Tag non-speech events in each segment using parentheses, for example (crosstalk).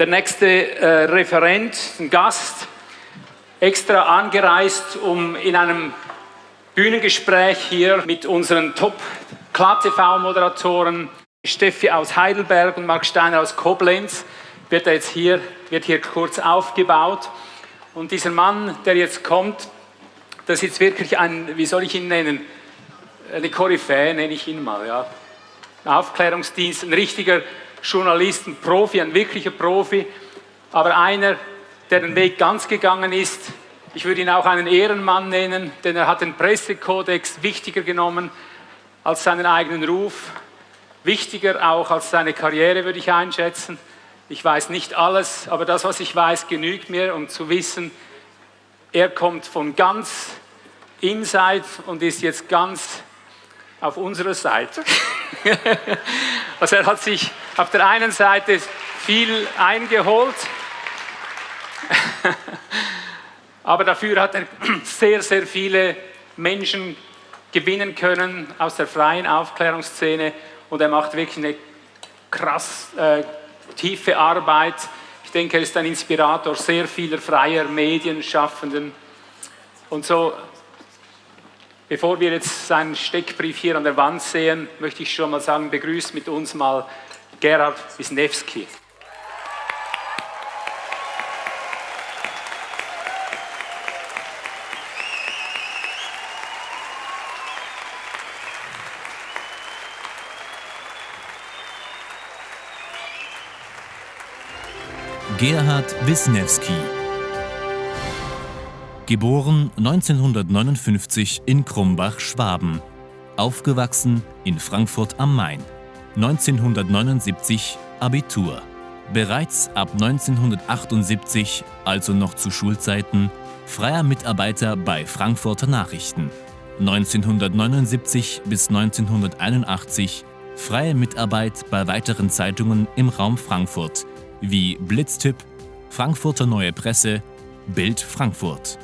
der nächste äh, Referent, ein Gast, extra angereist, um in einem Bühnengespräch hier mit unseren Top-Klar-TV-Moderatoren Steffi aus Heidelberg und Marc Steiner aus Koblenz wird er jetzt hier, wird hier kurz aufgebaut. Und dieser Mann, der jetzt kommt, das ist jetzt wirklich ein, wie soll ich ihn nennen, eine Koryphäe nenne ich ihn mal, ja. Ein Aufklärungsdienst, ein richtiger Journalist, ein Profi, ein wirklicher Profi, aber einer, der den Weg ganz gegangen ist. Ich würde ihn auch einen Ehrenmann nennen, denn er hat den Pressekodex wichtiger genommen als seinen eigenen Ruf, wichtiger auch als seine Karriere, würde ich einschätzen. Ich weiß nicht alles, aber das, was ich weiß, genügt mir, um zu wissen, er kommt von ganz inside und ist jetzt ganz auf unserer Seite. (laughs) also er hat sich auf der einen Seite viel eingeholt, (laughs) aber dafür hat er (clears throat) sehr, sehr viele Menschen gewinnen können aus der freien Aufklärungsszene und er macht wirklich eine krass äh, tiefe Arbeit. Ich denke, er ist ein Inspirator sehr vieler freier Medienschaffenden. Und so, bevor wir jetzt seinen Steckbrief hier an der Wand sehen, möchte ich schon mal sagen, begrüßt mit uns mal Gerhard Wisniewski. Gerhard Wisniewski Geboren 1959 in Krumbach, Schwaben. Aufgewachsen in Frankfurt am Main. 1979 Abitur. Bereits ab 1978, also noch zu Schulzeiten, freier Mitarbeiter bei Frankfurter Nachrichten. 1979 bis 1981 freie Mitarbeit bei weiteren Zeitungen im Raum Frankfurt wie Blitztipp, Frankfurter Neue Presse, Bild Frankfurt.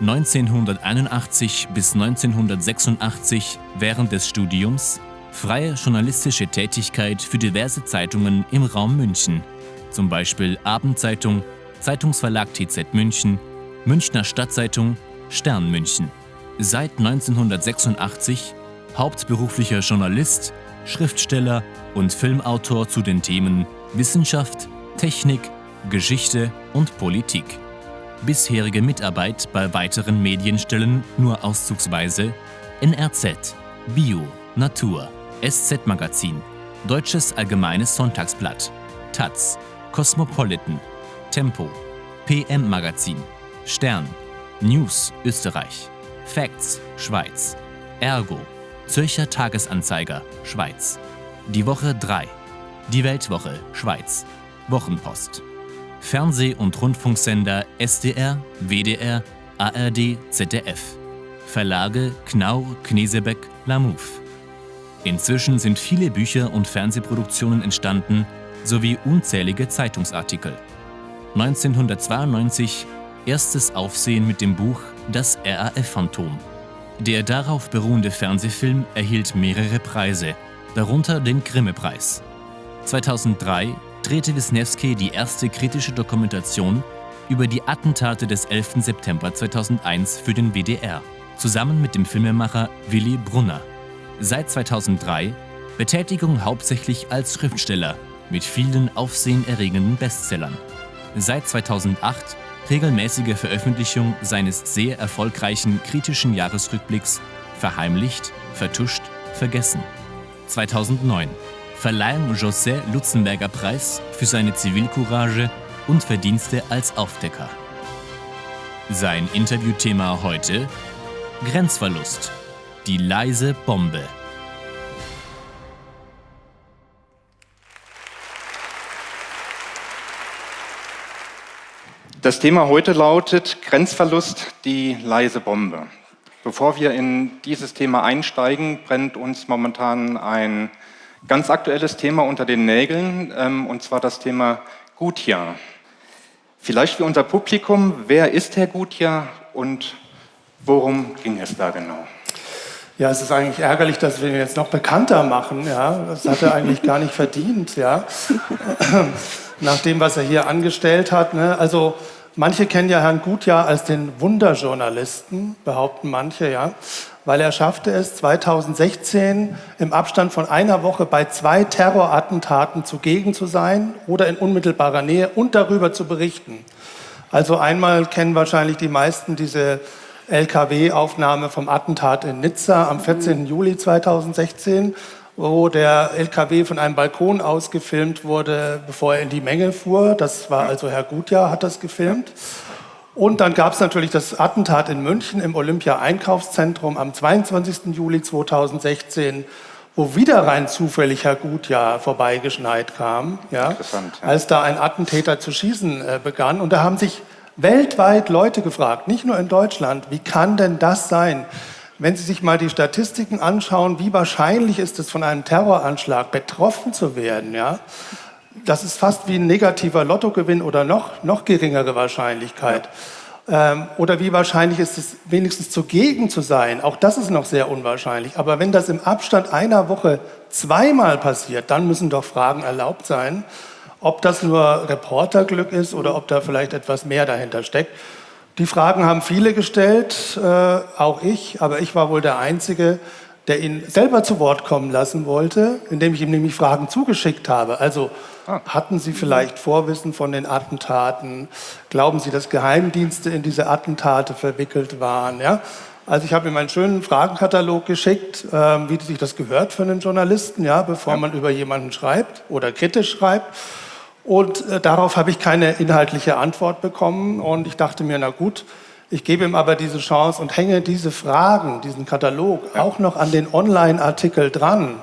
1981 bis 1986 während des Studiums freie journalistische Tätigkeit für diverse Zeitungen im Raum München, zum Beispiel Abendzeitung, Zeitungsverlag TZ München, Münchner Stadtzeitung, Stern München. Seit 1986 hauptberuflicher Journalist, Schriftsteller und Filmautor zu den Themen Wissenschaft, Technik, Geschichte und Politik. Bisherige Mitarbeit bei weiteren Medienstellen nur auszugsweise NRZ, Bio, Natur, SZ Magazin, Deutsches Allgemeines Sonntagsblatt, Taz, Cosmopolitan, Tempo, PM Magazin, Stern, News Österreich, Facts Schweiz, Ergo, Zürcher Tagesanzeiger Schweiz, Die Woche 3, Die Weltwoche Schweiz, Wochenpost. Fernseh- und Rundfunksender SDR, WDR, ARD, ZDF. Verlage Knaur, Knesebeck, Lamouv. Inzwischen sind viele Bücher und Fernsehproduktionen entstanden, sowie unzählige Zeitungsartikel. 1992 erstes Aufsehen mit dem Buch Das RAF-Phantom. Der darauf beruhende Fernsehfilm erhielt mehrere Preise, darunter den Grimme-Preis. 2003 drehte Wisniewski die erste kritische Dokumentation über die Attentate des 11. September 2001 für den WDR, zusammen mit dem Filmemacher Willy Brunner. Seit 2003 Betätigung hauptsächlich als Schriftsteller mit vielen aufsehenerregenden Bestsellern. Seit 2008 regelmäßige Veröffentlichung seines sehr erfolgreichen kritischen Jahresrückblicks Verheimlicht, Vertuscht, Vergessen. 2009 Verleihung José Lutzenberger Preis für seine Zivilcourage und Verdienste als Aufdecker. Sein Interviewthema heute Grenzverlust, die leise Bombe. Das Thema heute lautet Grenzverlust, die leise Bombe. Bevor wir in dieses Thema einsteigen, brennt uns momentan ein ganz aktuelles Thema unter den Nägeln, ähm, und zwar das Thema Gutjahr. Vielleicht für unser Publikum, wer ist Herr Gutjahr und worum ging es da genau? Ja, es ist eigentlich ärgerlich, dass wir ihn jetzt noch bekannter machen. Ja, das hat er eigentlich gar nicht verdient. Ja. (clears throat) nach dem, was er hier angestellt hat. Ne? Also manche kennen ja Herrn Gutjahr als den Wunderjournalisten, behaupten manche, ja, weil er schaffte es 2016 im Abstand von einer Woche bei zwei Terrorattentaten zugegen zu sein oder in unmittelbarer Nähe und darüber zu berichten. Also einmal kennen wahrscheinlich die meisten diese LKW-Aufnahme vom Attentat in Nizza am 14. Juli 2016 wo der LKW von einem Balkon aus gefilmt wurde, bevor er in die Menge fuhr. Das war also Herr Gutjahr, hat das gefilmt. Und dann gab es natürlich das Attentat in München im Olympia-Einkaufszentrum am 22. Juli 2016, wo wieder rein zufällig Herr Gutjahr vorbeigeschneit kam, ja, als da ein Attentäter zu schießen äh, begann. Und da haben sich weltweit Leute gefragt, nicht nur in Deutschland, wie kann denn das sein? Wenn Sie sich mal die Statistiken anschauen, wie wahrscheinlich ist es, von einem Terroranschlag betroffen zu werden, ja, das ist fast wie ein negativer Lottogewinn oder noch, noch geringere Wahrscheinlichkeit. Ähm, oder wie wahrscheinlich ist es, wenigstens zugegen zu sein? Auch das ist noch sehr unwahrscheinlich. Aber wenn das im Abstand einer Woche zweimal passiert, dann müssen doch Fragen erlaubt sein, ob das nur Reporterglück ist oder ob da vielleicht etwas mehr dahinter steckt. Die Fragen haben viele gestellt, äh, auch ich, aber ich war wohl der Einzige, der ihn selber zu Wort kommen lassen wollte, indem ich ihm nämlich Fragen zugeschickt habe. Also ah. hatten Sie vielleicht Vorwissen von den Attentaten? Glauben Sie, dass Geheimdienste in diese Attentate verwickelt waren? Ja? Also ich habe ihm einen schönen Fragenkatalog geschickt, äh, wie sich das gehört für einen Journalisten, ja, bevor ja. man über jemanden schreibt oder kritisch schreibt. Und äh, darauf habe ich keine inhaltliche Antwort bekommen. Und ich dachte mir, na gut, ich gebe ihm aber diese Chance und hänge diese Fragen, diesen Katalog ja. auch noch an den Online-Artikel dran,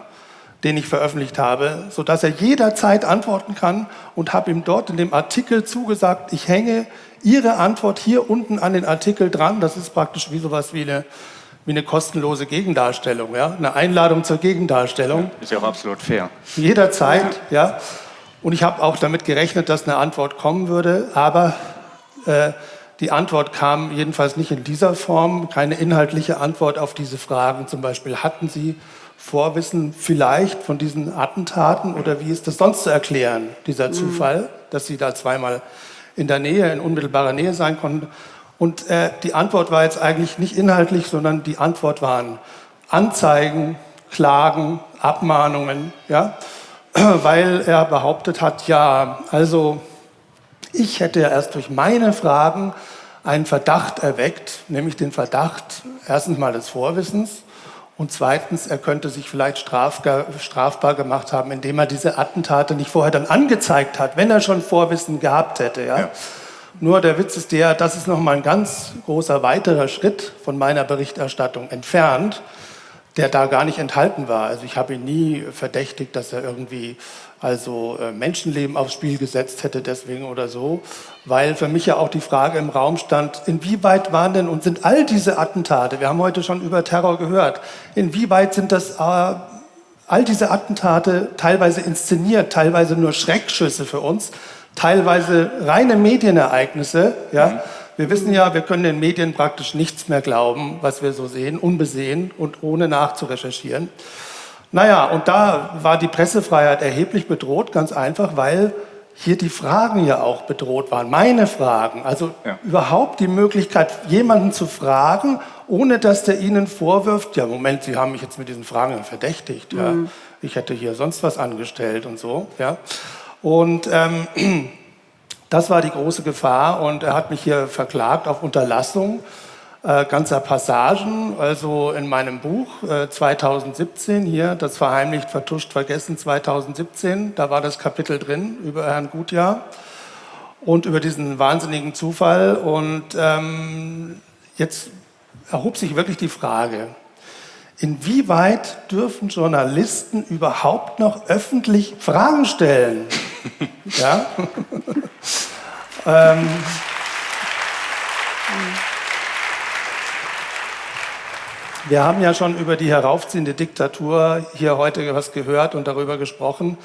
den ich veröffentlicht habe, sodass er jederzeit antworten kann und habe ihm dort in dem Artikel zugesagt, ich hänge Ihre Antwort hier unten an den Artikel dran. Das ist praktisch wie sowas wie eine, wie eine kostenlose Gegendarstellung, ja? eine Einladung zur Gegendarstellung. Ja, ist ja auch absolut fair. Jederzeit, ja. ja. Und ich habe auch damit gerechnet, dass eine Antwort kommen würde, aber äh, die Antwort kam jedenfalls nicht in dieser Form, keine inhaltliche Antwort auf diese Fragen. Zum Beispiel, hatten Sie Vorwissen vielleicht von diesen Attentaten oder wie ist das sonst zu erklären, dieser mhm. Zufall, dass Sie da zweimal in der Nähe, in unmittelbarer Nähe sein konnten? Und äh, die Antwort war jetzt eigentlich nicht inhaltlich, sondern die Antwort waren Anzeigen, Klagen, Abmahnungen, ja, (clears throat) weil er behauptet hat, ja, also ich hätte ja erst durch meine Fragen einen Verdacht erweckt, nämlich den Verdacht erstens mal des Vorwissens und zweitens, er könnte sich vielleicht strafbar gemacht haben, indem er diese Attentate nicht vorher dann angezeigt hat, wenn er schon Vorwissen gehabt hätte. Ja? ja. Nur der Witz ist der, das ist nochmal ein ganz großer weiterer Schritt von meiner Berichterstattung entfernt der da gar nicht enthalten war. Also ich habe ihn nie verdächtigt, dass er irgendwie also äh, Menschenleben aufs Spiel gesetzt hätte deswegen oder so, weil für mich ja auch die Frage im Raum stand, inwieweit waren denn und sind all diese Attentate, wir haben heute schon über Terror gehört, inwieweit sind das äh, all diese Attentate teilweise inszeniert, teilweise nur Schreckschüsse für uns, teilweise reine Medienereignisse, ja, mhm. Wir wissen ja, wir können den Medien praktisch nichts mehr glauben, was wir so sehen, unbesehen und ohne nachzurecherchieren. Naja, und da war die Pressefreiheit erheblich bedroht, ganz einfach, weil hier die Fragen ja auch bedroht waren, meine Fragen. Also ja. überhaupt die Möglichkeit, jemanden zu fragen, ohne dass der Ihnen vorwirft, ja Moment, Sie haben mich jetzt mit diesen Fragen verdächtigt, ja. Mhm. ich hätte hier sonst was angestellt und so. Ja. Und ähm, (clears throat) Das war die große Gefahr und er hat mich hier verklagt auf Unterlassung äh, ganzer Passagen. Also in meinem Buch äh, 2017 hier, das verheimlicht, vertuscht, vergessen 2017, da war das Kapitel drin über Herrn Gutjahr und über diesen wahnsinnigen Zufall. Und ähm, jetzt erhob sich wirklich die Frage, inwieweit dürfen Journalisten überhaupt noch öffentlich Fragen stellen? (laughs) ja? (laughs) ähm, wir haben ja schon über die heraufziehende Diktatur hier heute was gehört und darüber gesprochen.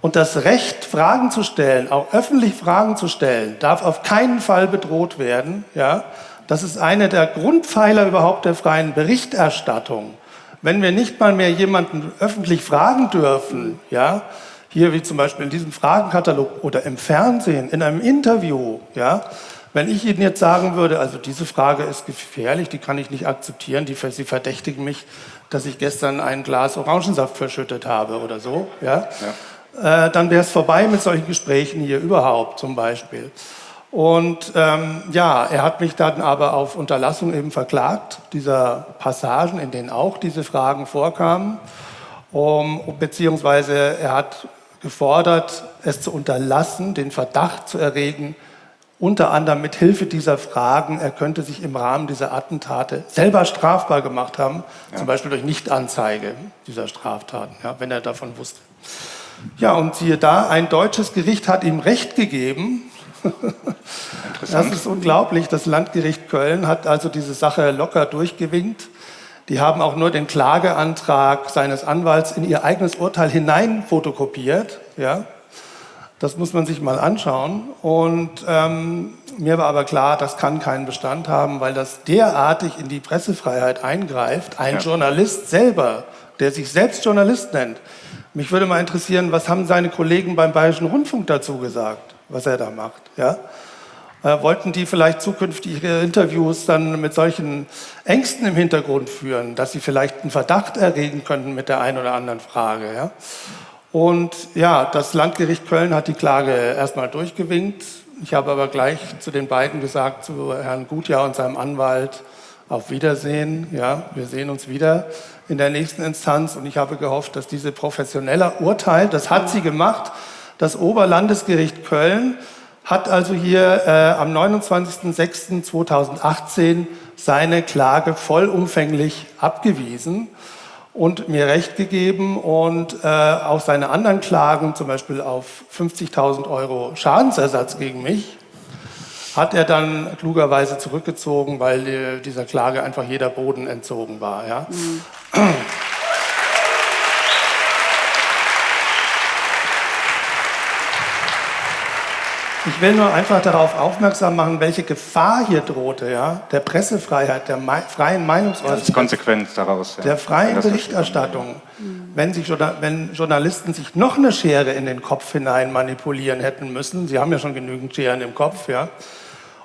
Und das Recht, Fragen zu stellen, auch öffentlich Fragen zu stellen, darf auf keinen Fall bedroht werden. Ja? Das ist einer der Grundpfeiler überhaupt der freien Berichterstattung. Wenn wir nicht mal mehr jemanden öffentlich fragen dürfen, ja, hier wie zum Beispiel in diesem Fragenkatalog oder im Fernsehen, in einem Interview, ja, wenn ich Ihnen jetzt sagen würde, also diese Frage ist gefährlich, die kann ich nicht akzeptieren, die, Sie verdächtigen mich, dass ich gestern ein Glas Orangensaft verschüttet habe oder so, ja, ja. Äh, dann wäre es vorbei mit solchen Gesprächen hier überhaupt zum Beispiel. Und ähm, ja, er hat mich dann aber auf Unterlassung eben verklagt, dieser Passagen, in denen auch diese Fragen vorkamen, um, beziehungsweise er hat gefordert, es zu unterlassen, den Verdacht zu erregen, unter anderem mit Hilfe dieser Fragen, er könnte sich im Rahmen dieser Attentate selber strafbar gemacht haben, ja. zum Beispiel durch Nichtanzeige dieser Straftaten, ja, wenn er davon wusste. Ja, und siehe da, ein deutsches Gericht hat ihm Recht gegeben. Das ist unglaublich. Das Landgericht Köln hat also diese Sache locker durchgewinkt. Die haben auch nur den Klageantrag seines Anwalts in ihr eigenes Urteil hinein fotokopiert. Ja? Das muss man sich mal anschauen. Und ähm, mir war aber klar, das kann keinen Bestand haben, weil das derartig in die Pressefreiheit eingreift. Ein ja. Journalist selber, der sich selbst Journalist nennt. Mich würde mal interessieren, was haben seine Kollegen beim Bayerischen Rundfunk dazu gesagt, was er da macht. Ja? Äh, wollten die vielleicht zukünftige Interviews dann mit solchen Ängsten im Hintergrund führen, dass sie vielleicht einen Verdacht erregen könnten mit der einen oder anderen Frage. Ja? Und ja, das Landgericht Köln hat die Klage erstmal durchgewinkt. Ich habe aber gleich zu den beiden gesagt, zu Herrn Gutjahr und seinem Anwalt, auf Wiedersehen. Ja, wir sehen uns wieder in der nächsten Instanz. Und ich habe gehofft, dass diese professionelle Urteil, das hat sie gemacht, das Oberlandesgericht Köln hat also hier äh, am 29.06.2018 seine Klage vollumfänglich abgewiesen und mir Recht gegeben und äh, auch seine anderen Klagen, zum Beispiel auf 50.000 Euro Schadensersatz gegen mich, hat er dann klugerweise zurückgezogen, weil äh, dieser Klage einfach jeder Boden entzogen war. Ja? Mhm. (clears throat) Ich will nur einfach darauf aufmerksam machen, welche Gefahr hier drohte, ja, der Pressefreiheit, der Me freien Meinungsäußerung. Ist Konsequenz daraus. Ja. Der freien Berichterstattung. Wenn, sich, wenn Journalisten sich noch eine Schere in den Kopf hinein manipulieren hätten müssen, sie haben ja schon genügend Scheren im Kopf, ja.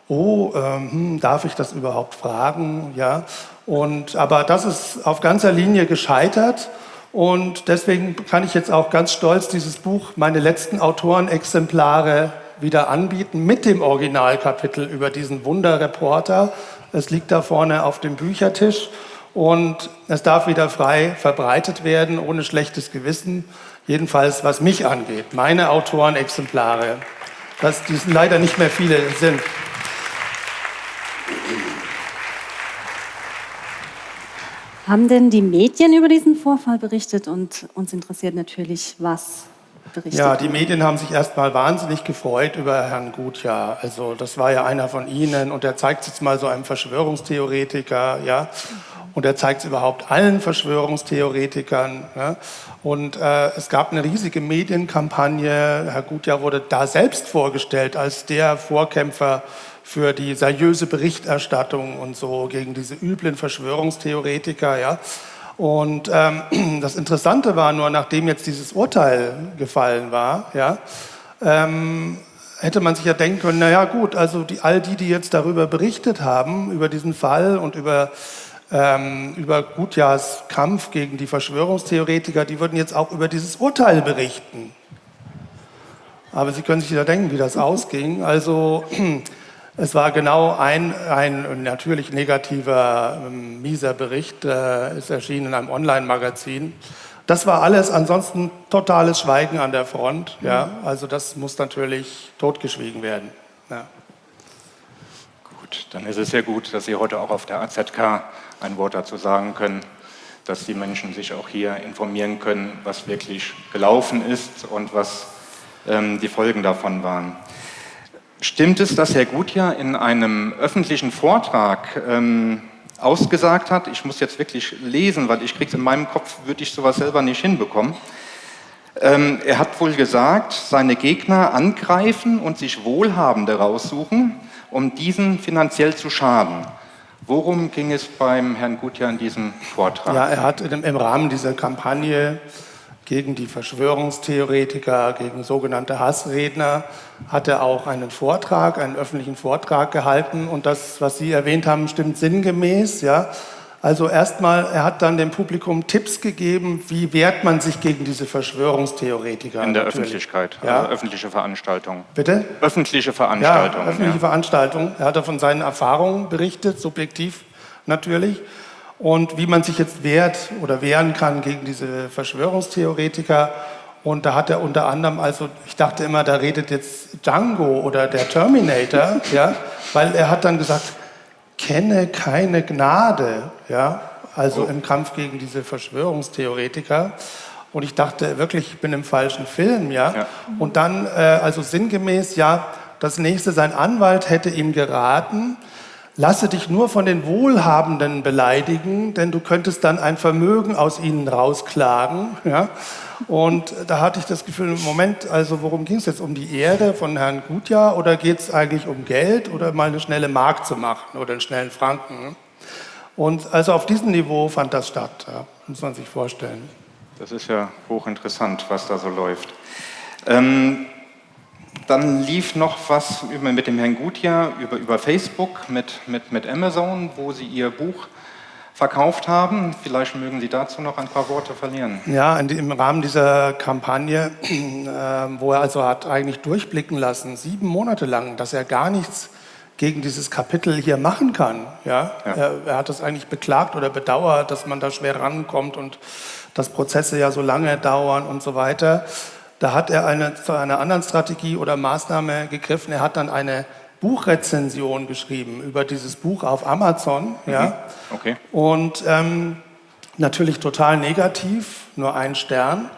Oh, ähm, hm, darf ich das überhaupt fragen, ja. Und, aber das ist auf ganzer Linie gescheitert. Und deswegen kann ich jetzt auch ganz stolz dieses Buch, meine letzten Autorenexemplare wieder anbieten mit dem Originalkapitel über diesen Wunderreporter. Es liegt da vorne auf dem Büchertisch und es darf wieder frei verbreitet werden, ohne schlechtes Gewissen. Jedenfalls, was mich angeht, meine Autorenexemplare, dass dies leider nicht mehr viele sind. Haben denn die Medien über diesen Vorfall berichtet? Und uns interessiert natürlich, was berichtet Ja, die Medien haben sich erstmal wahnsinnig gefreut über Herrn Gutjahr. Also das war ja einer von Ihnen und er zeigt es jetzt mal so einem Verschwörungstheoretiker, ja. Und er zeigt es überhaupt allen Verschwörungstheoretikern. Ja? Und äh, es gab eine riesige Medienkampagne. Herr Gutjahr wurde da selbst vorgestellt als der Vorkämpfer für die seriöse Berichterstattung und so gegen diese üblen Verschwörungstheoretiker. Ja? Und ähm, (clears throat) das Interessante war nur, nachdem jetzt dieses Urteil gefallen war, ja, ähm, hätte man sich ja denken können, naja gut, also die, all die, die jetzt darüber berichtet haben, über diesen Fall und über, ähm, über Gutjahrs Kampf gegen die Verschwörungstheoretiker, die würden jetzt auch über dieses Urteil berichten. Aber Sie können sich ja denken, wie das ausging. Also (clears throat) Es war genau ein, ein natürlich negativer, ähm, mieser Bericht, äh, ist erschienen in einem Online-Magazin. Das war alles, ansonsten totales Schweigen an der Front. Ja? Also das muss natürlich totgeschwiegen werden. Ja. Gut, dann ist es sehr gut, dass Sie heute auch auf der AZK ein Wort dazu sagen können, dass die Menschen sich auch hier informieren können, was wirklich gelaufen ist und was ähm, die Folgen davon waren. Stimmt es, dass Herr Gutjahr in einem öffentlichen Vortrag ähm, ausgesagt hat, ich muss jetzt wirklich lesen, weil ich krieg's in meinem Kopf, würde ich sowas selber nicht hinbekommen. Ähm, er hat wohl gesagt, seine Gegner angreifen und sich Wohlhabende raussuchen, um diesen finanziell zu schaden. Worum ging es beim Herrn Gutjahr in diesem Vortrag? Ja, er hat im Rahmen dieser Kampagne gegen die Verschwörungstheoretiker, gegen sogenannte Hassredner, hat er auch einen Vortrag, einen öffentlichen Vortrag gehalten. Und das, was Sie erwähnt haben, stimmt sinngemäß. Ja. Also erstmal, er hat dann dem Publikum Tipps gegeben, wie wehrt man sich gegen diese Verschwörungstheoretiker. In der natürlich. Öffentlichkeit, ja. also öffentliche Veranstaltung. Bitte? Öffentliche Veranstaltung. Ja, öffentliche ja. Veranstaltung. Er hat von seinen Erfahrungen berichtet, subjektiv natürlich und wie man sich jetzt wehrt oder wehren kann gegen diese Verschwörungstheoretiker. Und da hat er unter anderem, also ich dachte immer, da redet jetzt Django oder der Terminator, (laughs) ja, weil er hat dann gesagt, kenne keine Gnade, ja, also oh. im Kampf gegen diese Verschwörungstheoretiker. Und ich dachte wirklich, ich bin im falschen Film, ja. ja. Und dann, äh, also sinngemäß, ja, das nächste, sein Anwalt hätte ihm geraten, Lasse dich nur von den Wohlhabenden beleidigen, denn du könntest dann ein Vermögen aus ihnen rausklagen. Ja? Und da hatte ich das Gefühl, im Moment, also worum ging es jetzt? Um die Ehre von Herrn Gutjahr oder geht es eigentlich um Geld oder mal eine schnelle Mark zu machen oder einen schnellen Franken? Und also auf diesem Niveau fand das statt, ja? muss man sich vorstellen. Das ist ja hochinteressant, was da so läuft. Ähm, dann lief noch was mit dem Herrn Gutjahr über, über Facebook mit, mit, mit Amazon, wo Sie Ihr Buch verkauft haben. Vielleicht mögen Sie dazu noch ein paar Worte verlieren. Ja, im Rahmen dieser Kampagne, (clears throat) äh, wo er also hat eigentlich durchblicken lassen, sieben Monate lang, dass er gar nichts gegen dieses Kapitel hier machen kann. Ja? ja. Er, er, hat das eigentlich beklagt oder bedauert, dass man da schwer rankommt und dass Prozesse ja so lange dauern und so weiter. Da hat er eine, zu einer anderen Strategie oder Maßnahme gegriffen. Er hat dann eine Buchrezension geschrieben über dieses Buch auf Amazon. Mhm. Ja. Okay. Und ähm, natürlich total negativ, nur ein Stern.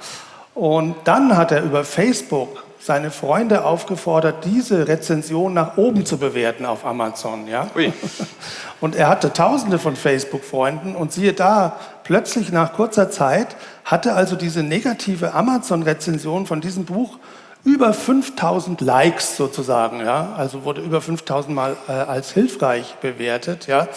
Und dann hat er über Facebook seine Freunde aufgefordert, diese Rezension nach oben zu bewerten auf Amazon. Ja? Ui. Und er hatte tausende von Facebook-Freunden und siehe da, plötzlich nach kurzer Zeit hatte also diese negative Amazon-Rezension von diesem Buch über 5000 Likes sozusagen, ja? also wurde über 5000 Mal äh, als hilfreich bewertet. Ja?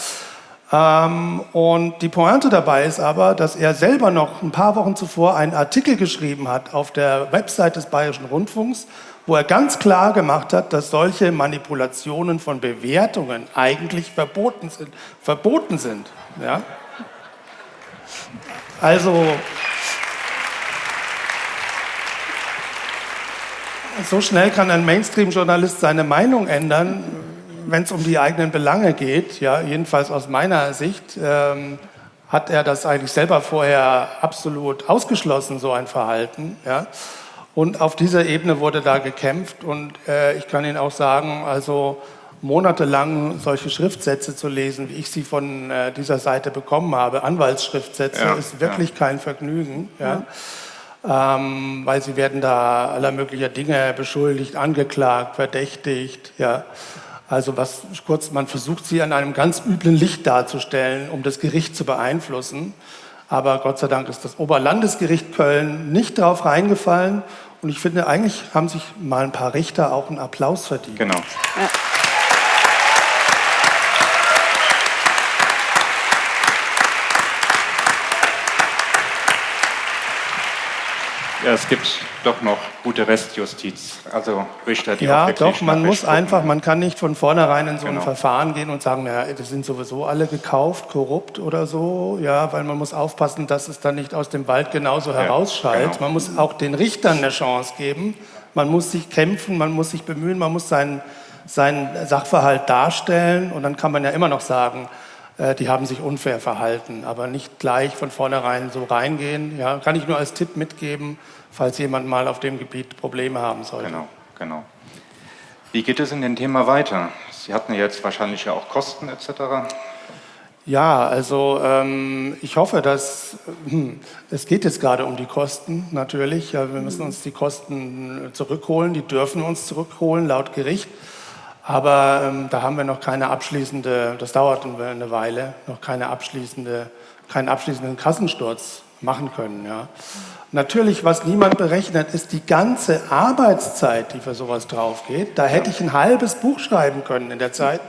Ähm, und die Pointe dabei ist aber, dass er selber noch ein paar Wochen zuvor einen Artikel geschrieben hat auf der Website des Bayerischen Rundfunks, wo er ganz klar gemacht hat, dass solche Manipulationen von Bewertungen eigentlich verboten sind. Verboten sind ja? Also, so schnell kann ein Mainstream-Journalist seine Meinung ändern, wenn es um die eigenen Belange geht, ja, jedenfalls aus meiner Sicht, ähm, hat er das eigentlich selber vorher absolut ausgeschlossen, so ein Verhalten. Ja. Und auf dieser Ebene wurde da gekämpft und äh, ich kann Ihnen auch sagen, also monatelang solche Schriftsätze zu lesen, wie ich sie von äh, dieser Seite bekommen habe, Anwaltsschriftsätze, ja, ist wirklich ja. kein Vergnügen. Ja. Ähm, weil sie werden da aller möglicher Dinge beschuldigt, angeklagt, verdächtigt. Ja. Also was kurz, man versucht sie an einem ganz üblen Licht darzustellen, um das Gericht zu beeinflussen. Aber Gott sei Dank ist das Oberlandesgericht Köln nicht darauf reingefallen. Und ich finde, eigentlich haben sich mal ein paar Richter auch einen Applaus verdient. Genau. Ja. Es gibt doch noch gute Restjustiz, also Richter, die Ja, doch, man muss einfach, man kann nicht von vornherein in so genau. ein Verfahren gehen und sagen, ja, die sind sowieso alle gekauft, korrupt oder so, ja, weil man muss aufpassen, dass es dann nicht aus dem Wald genauso ja, herausschallt. Genau. Man muss auch den Richtern eine Chance geben, man muss sich kämpfen, man muss sich bemühen, man muss seinen, seinen Sachverhalt darstellen und dann kann man ja immer noch sagen, äh, die haben sich unfair verhalten, aber nicht gleich von vornherein so reingehen. Ja, kann ich nur als Tipp mitgeben, falls jemand mal auf dem Gebiet Probleme haben sollte. Genau, genau. Wie geht es in dem Thema weiter? Sie hatten jetzt wahrscheinlich ja auch Kosten etc. Ja, also ähm, ich hoffe, dass hm, es geht jetzt gerade um die Kosten natürlich. Ja, wir müssen uns die Kosten zurückholen, die dürfen uns zurückholen laut Gericht. Aber ähm, da haben wir noch keine abschließende, das dauert eine Weile, noch keine abschließende, keinen abschließenden Kassensturz machen können. Ja. Natürlich, was niemand berechnet, ist die ganze Arbeitszeit, die für sowas drauf geht. Da hätte ich ein halbes Buch schreiben können in der Zeit.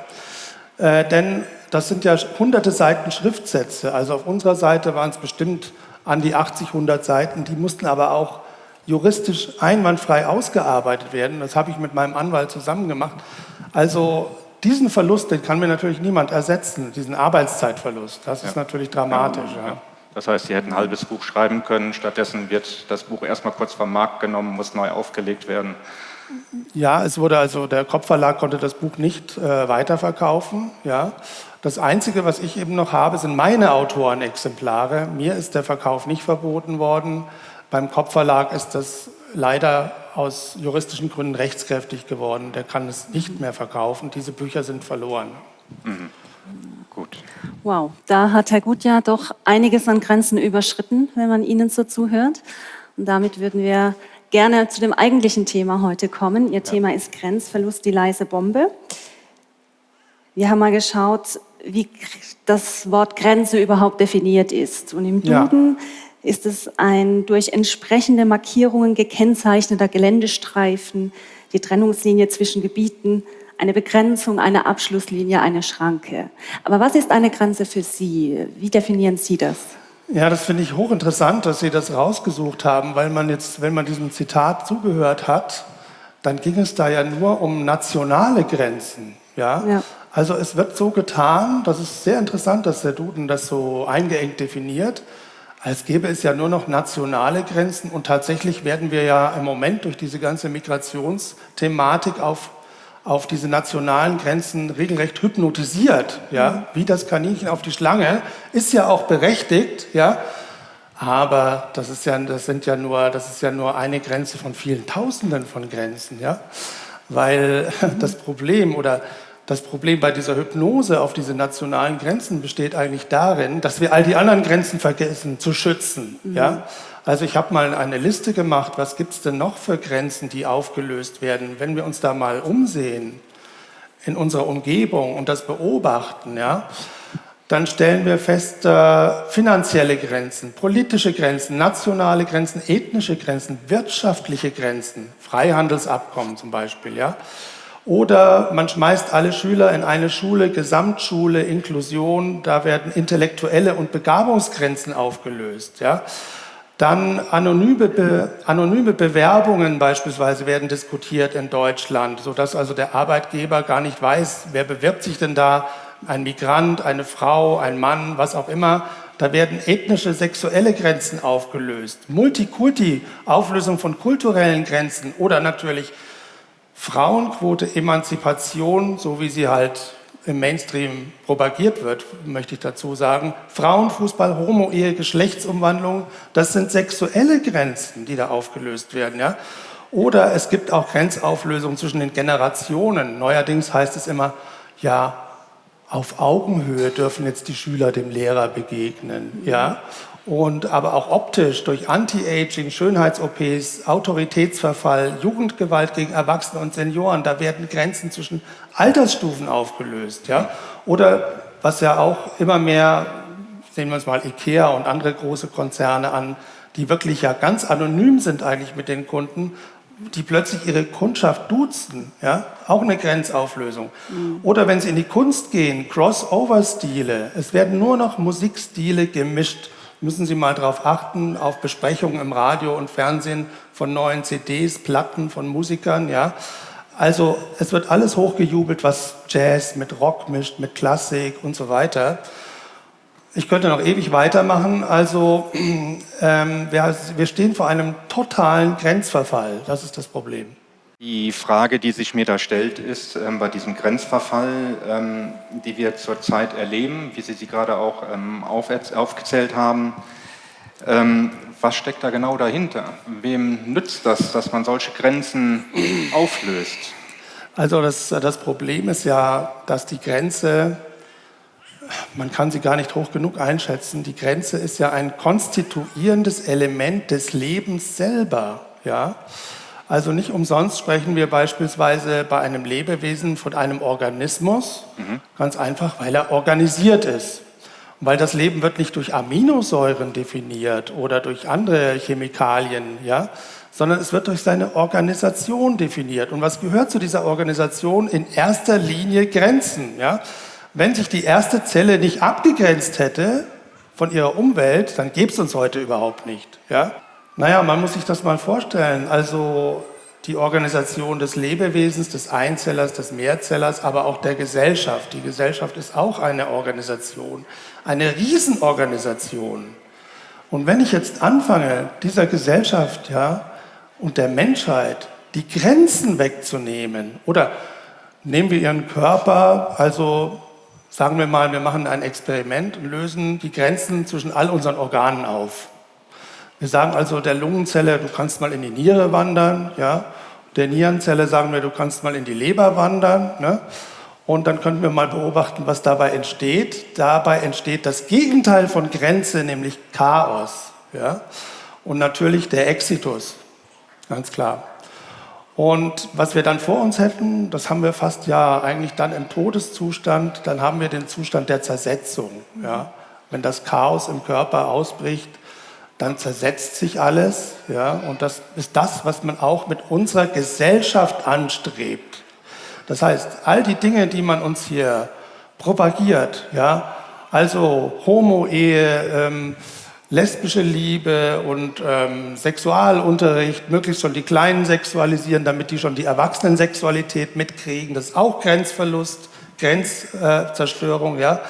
Äh, denn das sind ja hunderte Seiten Schriftsätze. Also auf unserer Seite waren es bestimmt an die 80, 100 Seiten. Die mussten aber auch juristisch einwandfrei ausgearbeitet werden. Das habe ich mit meinem Anwalt zusammen gemacht. Also diesen Verlust, den kann mir natürlich niemand ersetzen, diesen Arbeitszeitverlust. Das ist natürlich dramatisch. Ja. Das heißt, Sie hätten ein halbes Buch schreiben können, stattdessen wird das Buch erstmal kurz vom Markt genommen, muss neu aufgelegt werden. Ja, es wurde also, der Kopfverlag konnte das Buch nicht äh, weiterverkaufen. Ja. Das Einzige, was ich eben noch habe, sind meine Autorenexemplare. Mir ist der Verkauf nicht verboten worden. Beim Kopfverlag ist das leider aus juristischen Gründen rechtskräftig geworden. Der kann es nicht mehr verkaufen. Diese Bücher sind verloren. Mhm. Gut. Wow, da hat Herr Gutjahr doch einiges an Grenzen überschritten, wenn man Ihnen so zuhört. Und damit würden wir gerne zu dem eigentlichen Thema heute kommen. Ihr ja. Thema ist Grenzverlust, die leise Bombe. Wir haben mal geschaut, wie das Wort Grenze überhaupt definiert ist. Und im Duden ja. ist es ein durch entsprechende Markierungen gekennzeichneter Geländestreifen, die Trennungslinie zwischen Gebieten, eine Begrenzung, eine Abschlusslinie, eine Schranke. Aber was ist eine Grenze für Sie? Wie definieren Sie das? Ja, das finde ich hochinteressant, dass Sie das rausgesucht haben, weil man jetzt, wenn man diesem Zitat zugehört hat, dann ging es da ja nur um nationale Grenzen. Ja? ja. Also es wird so getan, das ist sehr interessant, dass der Duden das so eingeengt definiert, als gäbe es ja nur noch nationale Grenzen und tatsächlich werden wir ja im Moment durch diese ganze Migrationsthematik auf auf diese nationalen Grenzen regelrecht hypnotisiert, ja, wie das Kaninchen auf die Schlange, ist ja auch berechtigt, ja, aber das ist ja, das sind ja nur, das ist ja nur eine Grenze von vielen Tausenden von Grenzen, ja, weil (laughs) das Problem oder das Problem bei dieser Hypnose auf diese nationalen Grenzen besteht eigentlich darin, dass wir all die anderen Grenzen vergessen zu schützen, mhm. ja. Also ich habe mal eine Liste gemacht, was gibt es denn noch für Grenzen, die aufgelöst werden. Wenn wir uns da mal umsehen in unserer Umgebung und das beobachten, ja, dann stellen wir fest, äh, finanzielle Grenzen, politische Grenzen, nationale Grenzen, ethnische Grenzen, wirtschaftliche Grenzen, Freihandelsabkommen zum Beispiel, ja. Oder man schmeißt alle Schüler in eine Schule, Gesamtschule, Inklusion, da werden intellektuelle und Begabungsgrenzen aufgelöst, ja. Dann anonyme, Be anonyme Bewerbungen beispielsweise werden diskutiert in Deutschland, sodass also der Arbeitgeber gar nicht weiß, wer bewirbt sich denn da, ein Migrant, eine Frau, ein Mann, was auch immer. Da werden ethnische, sexuelle Grenzen aufgelöst. Multikulti, Auflösung von kulturellen Grenzen oder natürlich Frauenquote, Emanzipation, so wie sie halt im Mainstream propagiert wird, möchte ich dazu sagen. Frauenfußball, Homo-Ehe, Geschlechtsumwandlung, das sind sexuelle Grenzen, die da aufgelöst werden. Ja? Oder es gibt auch Grenzauflösungen zwischen den Generationen. Neuerdings heißt es immer, ja, auf Augenhöhe dürfen jetzt die Schüler dem Lehrer begegnen. Ja? Und aber auch optisch durch Anti-Aging, Schönheits-OPs, Autoritätsverfall, Jugendgewalt gegen Erwachsene und Senioren, da werden Grenzen zwischen Altersstufen aufgelöst. Ja? Oder was ja auch immer mehr, sehen wir uns mal Ikea und andere große Konzerne an, die wirklich ja ganz anonym sind eigentlich mit den Kunden, die plötzlich ihre Kundschaft duzen, ja, auch eine Grenzauflösung. Mhm. Oder wenn sie in die Kunst gehen, Crossover-Stile, es werden nur noch Musikstile gemischt müssen Sie mal darauf achten, auf Besprechungen im Radio und Fernsehen von neuen CDs, Platten von Musikern. Ja. Also es wird alles hochgejubelt, was Jazz mit Rock mischt, mit Klassik und so weiter. Ich könnte noch ewig weitermachen. Also (clears throat) ähm, wir, wir stehen vor einem totalen Grenzverfall. Das ist das Problem. Die Frage, die sich mir da stellt, ist ähm, bei diesem Grenzverfall, ähm, die wir zurzeit erleben, wie Sie sie gerade auch ähm, auf, aufgezählt haben, ähm, was steckt da genau dahinter? Wem nützt das, dass man solche Grenzen (clears throat) auflöst? Also das, das Problem ist ja, dass die Grenze, man kann sie gar nicht hoch genug einschätzen, die Grenze ist ja ein konstituierendes Element des Lebens selber. Ja? Also nicht umsonst sprechen wir beispielsweise bei einem Lebewesen von einem Organismus, mhm. ganz einfach, weil er organisiert ist. Und weil das Leben wird nicht durch Aminosäuren definiert oder durch andere Chemikalien, ja, sondern es wird durch seine Organisation definiert. Und was gehört zu dieser Organisation? In erster Linie Grenzen. Ja? Wenn sich die erste Zelle nicht abgegrenzt hätte, von ihrer Umwelt, dann gäbe es uns heute überhaupt nicht. Ja? Naja, man muss sich das mal vorstellen. Also die Organisation des Lebewesens, des Einzellers, des Mehrzellers, aber auch der Gesellschaft. Die Gesellschaft ist auch eine Organisation, eine Riesenorganisation. Und wenn ich jetzt anfange, dieser Gesellschaft ja, und der Menschheit die Grenzen wegzunehmen, oder nehmen wir ihren Körper, also sagen wir mal, wir machen ein Experiment und lösen die Grenzen zwischen all unseren Organen auf. Wir sagen also der Lungenzelle, du kannst mal in die Niere wandern, ja. Der Nierenzelle sagen wir, du kannst mal in die Leber wandern, ne? Und dann könnten wir mal beobachten, was dabei entsteht. Dabei entsteht das Gegenteil von Grenze, nämlich Chaos. Ja? Und natürlich der Exitus, ganz klar. Und was wir dann vor uns hätten, das haben wir fast ja eigentlich dann im Todeszustand, dann haben wir den Zustand der Zersetzung. Ja? Wenn das Chaos im Körper ausbricht, dann zersetzt sich alles. Ja? Und das ist das, was man auch mit unserer Gesellschaft anstrebt. Das heißt, all die Dinge, die man uns hier propagiert, ja, also Homo-Ehe, ähm, lesbische Liebe und ähm, Sexualunterricht, möglichst schon die Kleinen sexualisieren, damit die schon die Erwachsenen-Sexualität mitkriegen, das ist auch Grenzverlust, Grenzzerstörung, ja.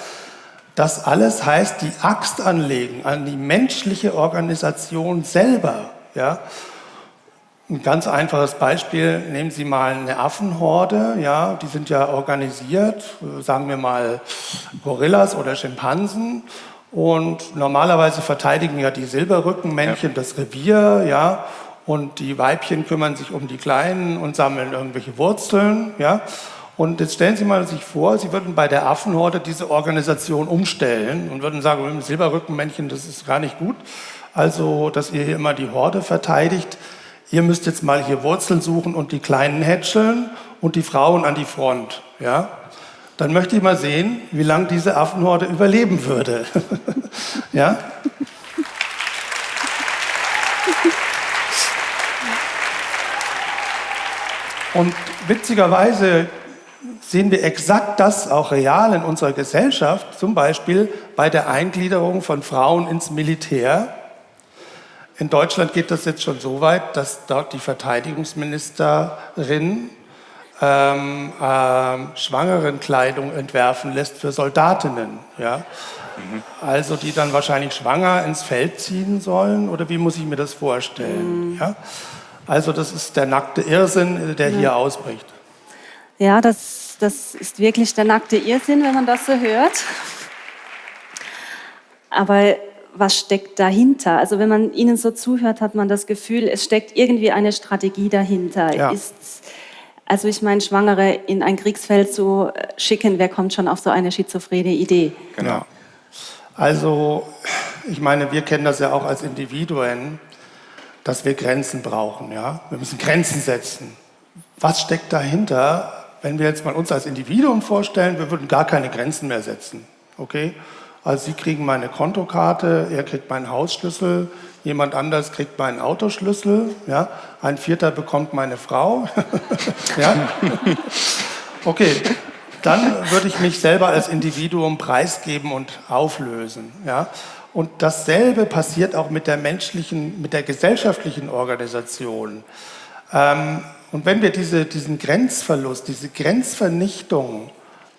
Das alles heißt, die Axt anlegen an die menschliche Organisation selber, ja. Ein ganz einfaches Beispiel, nehmen Sie mal eine Affenhorde, ja, die sind ja organisiert, sagen wir mal Gorillas oder Schimpansen und normalerweise verteidigen ja die Silberrückenmännchen ja. das Revier, ja, und die Weibchen kümmern sich um die Kleinen und sammeln irgendwelche Wurzeln, ja. Und jetzt stellen Sie mal sich vor, Sie würden bei der Affenhorde diese Organisation umstellen und würden sagen, Silberrückenmännchen, das ist gar nicht gut. Also, dass ihr hier immer die Horde verteidigt ihr müsst jetzt mal hier Wurzeln suchen und die Kleinen hätscheln und die Frauen an die Front. Ja? Dann möchte ich mal sehen, wie lange diese Affenhorde überleben würde. (laughs) ja? Und witzigerweise sehen wir exakt das auch real in unserer Gesellschaft, zum Beispiel bei der Eingliederung von Frauen ins Militär. In Deutschland geht das jetzt schon so weit, dass dort die Verteidigungsministerin ähm, äh, Schwangerenkleidung entwerfen lässt für Soldatinnen. Ja? Mhm. Also die dann wahrscheinlich schwanger ins Feld ziehen sollen oder wie muss ich mir das vorstellen? Mhm. Ja? Also das ist der nackte Irrsinn, der ja. hier ausbricht. Ja, das, das ist wirklich der nackte Irrsinn, wenn man das so hört. Aber was steckt dahinter? Also wenn man Ihnen so zuhört, hat man das Gefühl, es steckt irgendwie eine Strategie dahinter. Ja. Ist, also ich meine, Schwangere in ein Kriegsfeld zu schicken, wer kommt schon auf so eine schizophrene Idee? Genau. Also ich meine, wir kennen das ja auch als Individuen, dass wir Grenzen brauchen. Ja? Wir müssen Grenzen setzen. Was steckt dahinter, wenn wir jetzt mal uns als Individuum vorstellen, wir würden gar keine Grenzen mehr setzen. Okay? Also Sie kriegen meine Kontokarte, er kriegt meinen Hausschlüssel, jemand anders kriegt meinen Autoschlüssel, ja? ein Vierter bekommt meine Frau. (laughs) ja? Okay, dann würde ich mich selber als Individuum preisgeben und auflösen. Ja? Und dasselbe passiert auch mit der menschlichen, mit der gesellschaftlichen Organisation. Ähm, und wenn wir diese, diesen Grenzverlust, diese Grenzvernichtung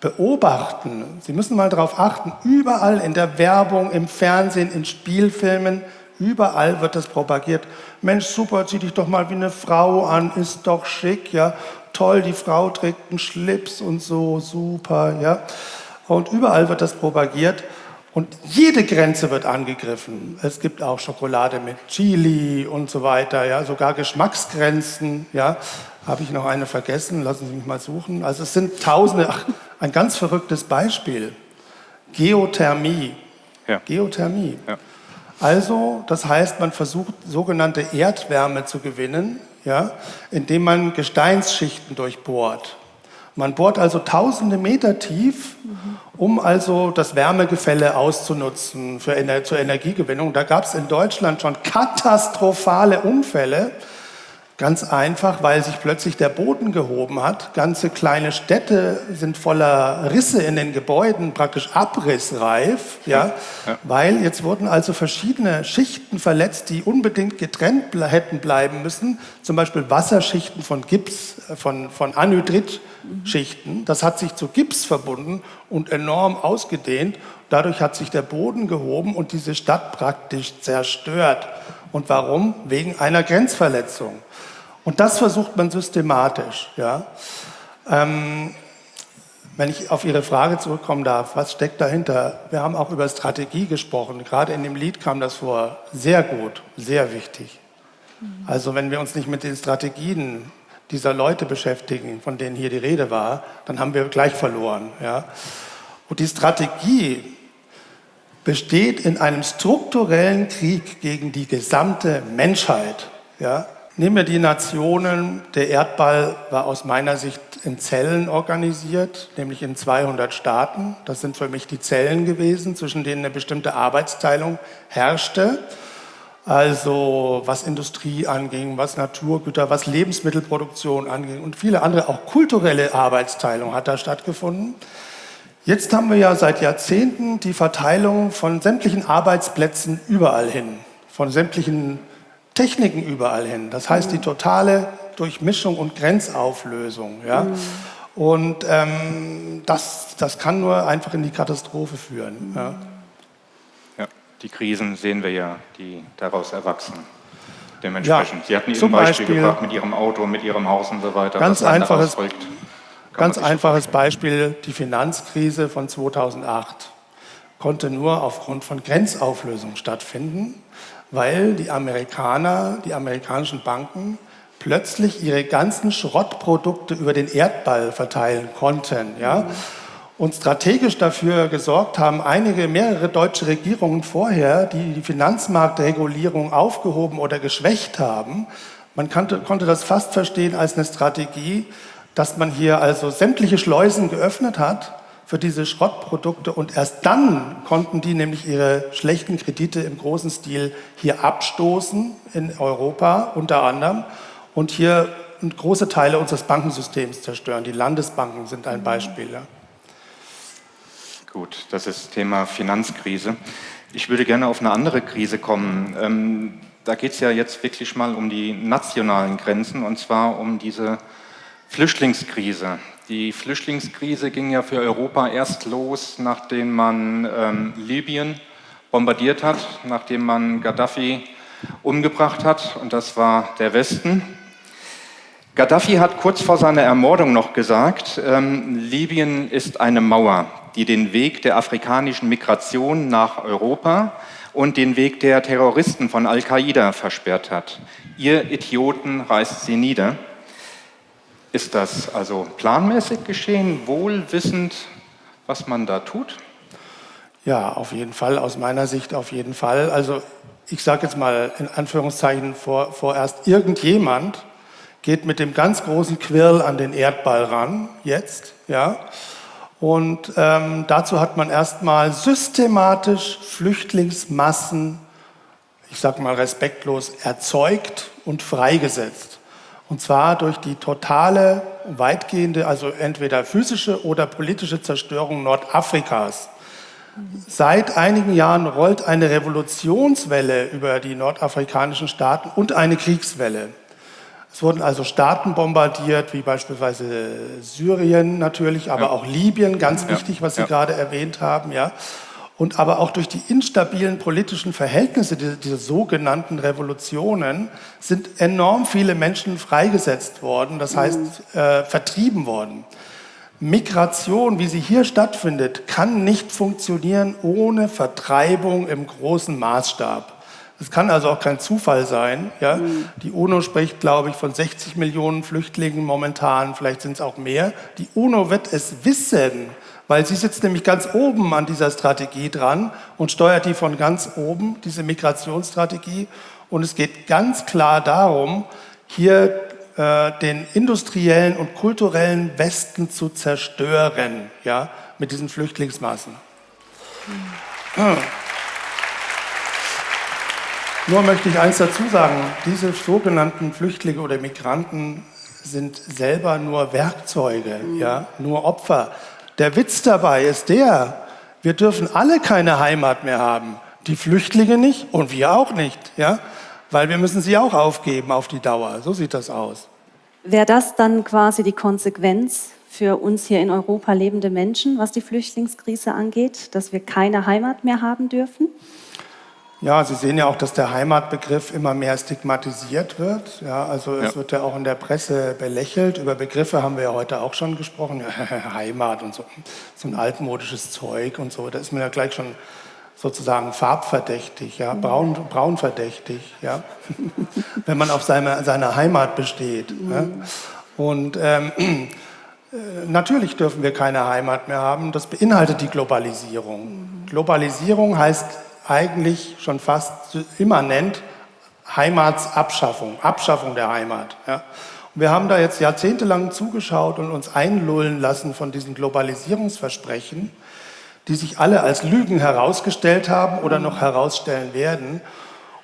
beobachten. Sie müssen mal darauf achten, überall in der Werbung, im Fernsehen, in Spielfilmen, überall wird das propagiert. Mensch, super, zieh dich doch mal wie eine Frau an, ist doch schick, ja. Toll, die Frau trägt einen Schlips und so, super, ja. Und überall wird das propagiert. Und jede Grenze wird angegriffen. Es gibt auch Schokolade mit Chili und so weiter, ja, sogar Geschmacksgrenzen, ja. Habe ich noch eine vergessen? Lassen Sie mich mal suchen. Also es sind Tausende. Ach, ein ganz verrücktes Beispiel. Geothermie. Ja. Geothermie. Ja. Also, das heißt, man versucht, sogenannte Erdwärme zu gewinnen, ja, indem man Gesteinsschichten durchbohrt. Man bohrt also tausende Meter tief, um also das Wärmegefälle auszunutzen für, zur Energiegewinnung. Da gab es in Deutschland schon katastrophale Unfälle. Ganz einfach, weil sich plötzlich der Boden gehoben hat. Ganze kleine Städte sind voller Risse in den Gebäuden, praktisch abrissreif, ja? ja. weil jetzt wurden also verschiedene Schichten verletzt, die unbedingt getrennt hätten bleiben müssen. Zum Beispiel Wasserschichten von Gips, äh, von, von Anhydritschichten. Das hat sich zu Gips verbunden und enorm ausgedehnt. Dadurch hat sich der Boden gehoben und diese Stadt praktisch zerstört. Und warum? Wegen einer Grenzverletzung. Und das versucht man systematisch. Ja? Ähm, wenn ich auf Ihre Frage zurückkommen darf, was steckt dahinter? Wir haben auch über Strategie gesprochen. Gerade in dem Lied kam das vor. Sehr gut, sehr wichtig. Also wenn wir uns nicht mit den Strategien dieser Leute beschäftigen, von denen hier die Rede war, dann haben wir gleich verloren. Ja? Und die Strategie besteht in einem strukturellen Krieg gegen die gesamte Menschheit. Ja? Nehmen wir die Nationen, der Erdball war aus meiner Sicht in Zellen organisiert, nämlich in 200 Staaten. Das sind für mich die Zellen gewesen, zwischen denen eine bestimmte Arbeitsteilung herrschte. Also was Industrie anging, was Naturgüter, was Lebensmittelproduktion anging und viele andere, auch kulturelle Arbeitsteilung hat da stattgefunden. Jetzt haben wir ja seit Jahrzehnten die Verteilung von sämtlichen Arbeitsplätzen überall hin, von sämtlichen Techniken überall hin. Das heißt, die totale Durchmischung und Grenzauflösung. Ja? Mhm. Und ähm, das, das kann nur einfach in die Katastrophe führen. Ja? Die Krisen sehen wir ja, die daraus erwachsen. Dementsprechend. Ja, Sie hatten Eben Beispiel, Beispiel gebracht mit Ihrem Auto, mit Ihrem Haus und so weiter. Ganz einfaches, ganz einfaches Beispiel, die Finanzkrise von 2008 konnte nur aufgrund von Grenzauflösung stattfinden weil die Amerikaner, die amerikanischen Banken plötzlich ihre ganzen Schrottprodukte über den Erdball verteilen konnten. Ja? Und strategisch dafür gesorgt haben einige, mehrere deutsche Regierungen vorher, die die Finanzmarktregulierung aufgehoben oder geschwächt haben. Man konnte, konnte das fast verstehen als eine Strategie, dass man hier also sämtliche Schleusen geöffnet hat für diese Schrottprodukte und erst dann konnten die nämlich ihre schlechten Kredite im großen Stil hier abstoßen in Europa unter anderem und hier große Teile unseres Bankensystems zerstören. Die Landesbanken sind ein Beispiel. Ja. Gut, das ist Thema Finanzkrise. Ich würde gerne auf eine andere Krise kommen. Ähm, da geht es ja jetzt wirklich mal um die nationalen Grenzen und zwar um diese Flüchtlingskrise. Die Flüchtlingskrise ging ja für Europa erst los, nachdem man ähm, Libyen bombardiert hat, nachdem man Gaddafi umgebracht hat, und das war der Westen. Gaddafi hat kurz vor seiner Ermordung noch gesagt, ähm, Libyen ist eine Mauer, die den Weg der afrikanischen Migration nach Europa und den Weg der Terroristen von Al-Qaida versperrt hat. Ihr Idioten reißt sie nieder. Ist das also planmäßig geschehen, wohlwissend, was man da tut? Ja, auf jeden Fall, aus meiner Sicht auf jeden Fall. Also ich sage jetzt mal in Anführungszeichen vor, vorerst, irgendjemand geht mit dem ganz großen Quirl an den Erdball ran, jetzt, ja. Und ähm, dazu hat man erstmal systematisch Flüchtlingsmassen, ich sage mal respektlos, erzeugt und freigesetzt. Und zwar durch die totale, weitgehende, also entweder physische oder politische Zerstörung Nordafrikas. Seit einigen Jahren rollt eine Revolutionswelle über die nordafrikanischen Staaten und eine Kriegswelle. Es wurden also Staaten bombardiert, wie beispielsweise Syrien natürlich, aber ja. auch Libyen, ganz ja. wichtig, was Sie ja. gerade erwähnt haben. Ja und aber auch durch die instabilen politischen Verhältnisse dieser, dieser sogenannten Revolutionen sind enorm viele Menschen freigesetzt worden, das heißt äh, vertrieben worden. Migration, wie sie hier stattfindet, kann nicht funktionieren ohne Vertreibung im großen Maßstab. Es kann also auch kein Zufall sein. Ja? Mhm. Die UNO spricht, glaube ich, von 60 Millionen Flüchtlingen momentan, vielleicht sind es auch mehr. Die UNO wird es wissen, weil sie sitzt nämlich ganz oben an dieser Strategie dran und steuert die von ganz oben, diese Migrationsstrategie. Und es geht ganz klar darum, hier äh, den industriellen und kulturellen Westen zu zerstören, ja, mit diesen Flüchtlingsmassen. Hm. Nur möchte ich eins dazu sagen, diese sogenannten Flüchtlinge oder Migranten sind selber nur Werkzeuge, mhm. ja, nur Opfer. Der Witz dabei ist der, wir dürfen alle keine Heimat mehr haben. Die Flüchtlinge nicht und wir auch nicht, ja, weil wir müssen sie auch aufgeben auf die Dauer. So sieht das aus. Wäre das dann quasi die Konsequenz für uns hier in Europa lebende Menschen, was die Flüchtlingskrise angeht, dass wir keine Heimat mehr haben dürfen? Ja, Sie sehen ja auch, dass der Heimatbegriff immer mehr stigmatisiert wird. Ja, also es ja. wird ja auch in der Presse belächelt. Über Begriffe haben wir ja heute auch schon gesprochen. (laughs) Heimat und so, so ein altmodisches Zeug und so. Da ist man ja gleich schon sozusagen farbverdächtig, ja, braun, braunverdächtig, ja, (laughs) wenn man auf seine, seine Heimat besteht. Ja. Und ähm, (clears throat) äh, natürlich dürfen wir keine Heimat mehr haben. Das beinhaltet die Globalisierung. Globalisierung heißt eigentlich schon fast immanent Heimatsabschaffung, Abschaffung der Heimat. Ja. wir haben da jetzt jahrzehntelang zugeschaut und uns einlullen lassen von diesen Globalisierungsversprechen, die sich alle als Lügen herausgestellt haben oder noch herausstellen werden.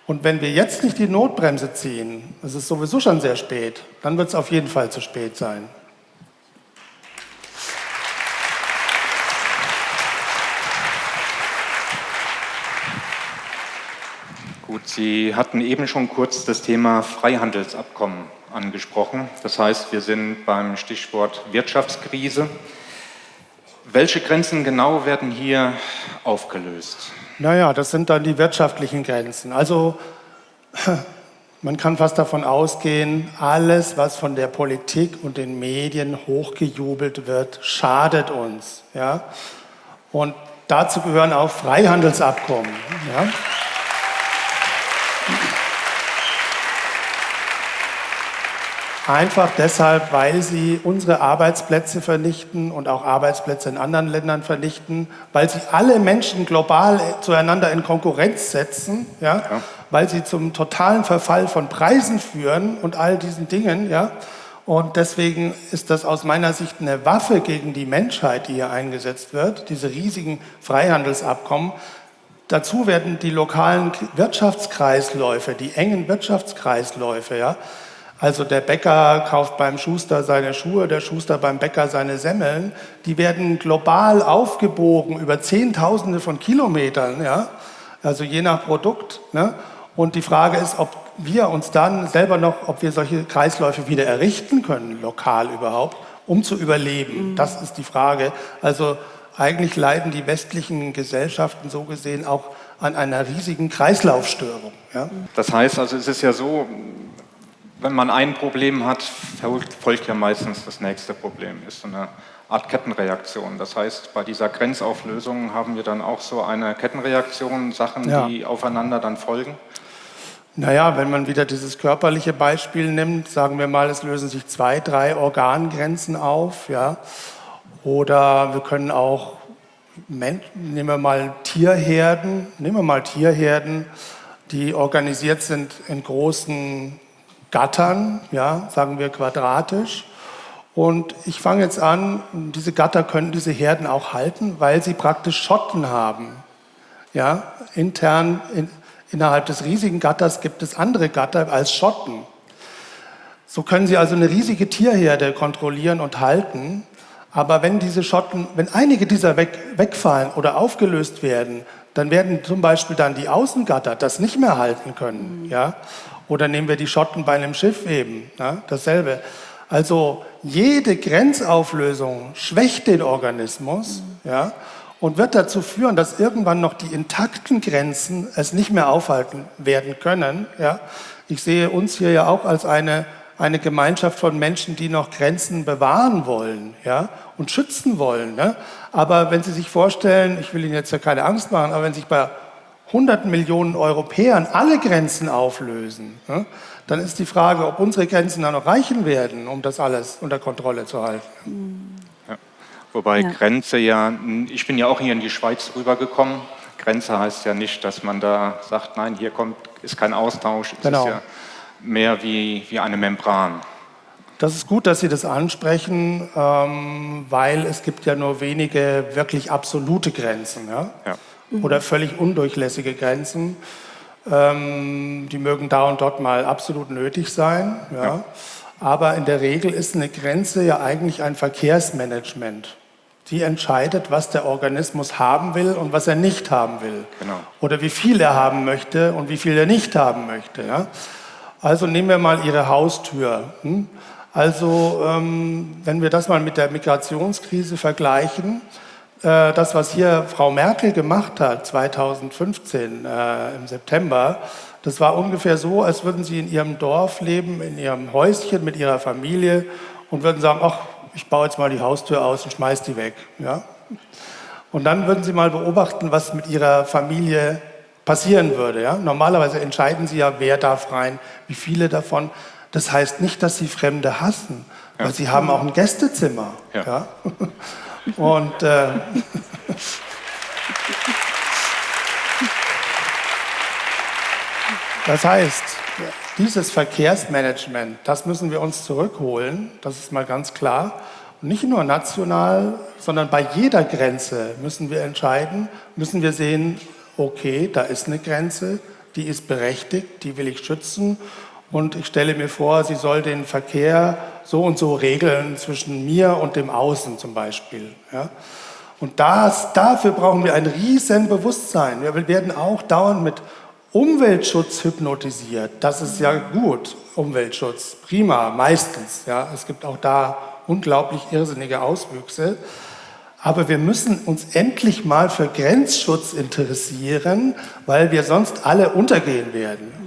Und wenn wir jetzt nicht die Notbremse ziehen, es ist sowieso schon sehr spät, dann wird es auf jeden Fall zu spät sein. Gut, Sie hatten eben schon kurz das Thema Freihandelsabkommen angesprochen. Das heißt, wir sind beim Stichwort Wirtschaftskrise. Welche Grenzen genau werden hier aufgelöst? Naja, das sind dann die wirtschaftlichen Grenzen. Also (laughs) man kann fast davon ausgehen, alles, was von der Politik und den Medien hochgejubelt wird, schadet uns. Ja? Und dazu gehören auch Freihandelsabkommen. Ja? Einfach deshalb, weil sie unsere Arbeitsplätze vernichten und auch Arbeitsplätze in anderen Ländern vernichten, weil sie alle Menschen global zueinander in Konkurrenz setzen, ja, ja. weil sie zum totalen Verfall von Preisen führen und all diesen Dingen. Ja. Und deswegen ist das aus meiner Sicht eine Waffe gegen die Menschheit, die hier eingesetzt wird, diese riesigen Freihandelsabkommen. Dazu werden die lokalen Wirtschaftskreisläufe, die engen Wirtschaftskreisläufe, ja, also der Bäcker kauft beim Schuster seine Schuhe, der Schuster beim Bäcker seine Semmeln. Die werden global aufgebogen über Zehntausende von Kilometern, ja? also je nach Produkt. Ne? Und die Frage ist, ob wir uns dann selber noch, ob wir solche Kreisläufe wieder errichten können, lokal überhaupt, um zu überleben. Mhm. Das ist die Frage. Also eigentlich leiden die westlichen Gesellschaften so gesehen auch an einer riesigen Kreislaufstörung. Ja? Das heißt also, es ist ja so, wenn man ein Problem hat, folgt ja meistens das nächste Problem. Ist so eine Art Kettenreaktion. Das heißt, bei dieser Grenzauflösung haben wir dann auch so eine Kettenreaktion, Sachen, ja. die aufeinander dann folgen? Naja, wenn man wieder dieses körperliche Beispiel nimmt, sagen wir mal, es lösen sich zwei, drei Organgrenzen auf, ja. Oder wir können auch, nehmen wir mal Tierherden, nehmen wir mal Tierherden, die organisiert sind in großen Gattern, ja, sagen wir quadratisch. Und ich fange jetzt an, diese Gatter können diese Herden auch halten, weil sie praktisch Schotten haben. Ja, intern in, innerhalb des riesigen Gatters gibt es andere Gatter als Schotten. So können sie also eine riesige Tierherde kontrollieren und halten. Aber wenn diese Schotten, wenn einige dieser weg, wegfallen oder aufgelöst werden, dann werden zum Beispiel dann die Außengatter das nicht mehr halten können. Ja? Oder nehmen wir die Schotten bei einem Schiff eben, ja, dasselbe. Also jede Grenzauflösung schwächt den Organismus ja, und wird dazu führen, dass irgendwann noch die intakten Grenzen es nicht mehr aufhalten werden können. Ja. Ich sehe uns hier ja auch als eine, eine Gemeinschaft von Menschen, die noch Grenzen bewahren wollen ja, und schützen wollen. Ne. Aber wenn Sie sich vorstellen, ich will Ihnen jetzt ja keine Angst machen, aber wenn sich bei 100 Millionen Europäern alle Grenzen auflösen, dann ist die Frage, ob unsere Grenzen dann noch reichen werden, um das alles unter Kontrolle zu halten. Ja. Wobei ja. Grenze ja, ich bin ja auch hier in die Schweiz rübergekommen. Grenze heißt ja nicht, dass man da sagt, nein, hier kommt, ist kein Austausch. Es genau. ist ja mehr wie, wie eine Membran. Das ist gut, dass Sie das ansprechen, ähm, weil es gibt ja nur wenige wirklich absolute Grenzen. Ja? ja. Mhm. oder völlig undurchlässige Grenzen. Ähm, die mögen da und dort mal absolut nötig sein. Ja. ja. Aber in der Regel ist eine Grenze ja eigentlich ein Verkehrsmanagement. Die entscheidet, was der Organismus haben will und was er nicht haben will. Genau. Oder wie viel er haben möchte und wie viel er nicht haben möchte. Ja? Also nehmen wir mal Ihre Haustür. Hm? Also ähm, wenn wir das mal mit der Migrationskrise vergleichen, das, was hier Frau Merkel gemacht hat 2015 äh, im September, das war ungefähr so, als würden Sie in Ihrem Dorf leben, in Ihrem Häuschen mit Ihrer Familie und würden sagen, ach, ich baue jetzt mal die Haustür aus und schmeiß die weg. Ja? Und dann würden Sie mal beobachten, was mit Ihrer Familie passieren würde. Ja? Normalerweise entscheiden Sie ja, wer darf rein, wie viele davon. Das heißt nicht, dass Sie Fremde hassen, ja. weil Sie haben auch ein Gästezimmer. Ja. ja? (laughs) Und äh, das heißt, dieses Verkehrsmanagement, das müssen wir uns zurückholen, das ist mal ganz klar. Und nicht nur national, sondern bei jeder Grenze müssen wir entscheiden, müssen wir sehen, okay, da ist eine Grenze, die ist berechtigt, die will ich schützen und ich stelle mir vor, sie soll den Verkehr so und so regeln zwischen mir und dem Außen zum Beispiel. Ja? Und das, dafür brauchen wir ein riesen Bewusstsein. Wir werden auch dauernd mit Umweltschutz hypnotisiert. Das ist ja gut, Umweltschutz, prima, meistens. Ja? Es gibt auch da unglaublich irrsinnige Auswüchse. Aber wir müssen uns endlich mal für Grenzschutz interessieren, weil wir sonst alle untergehen werden.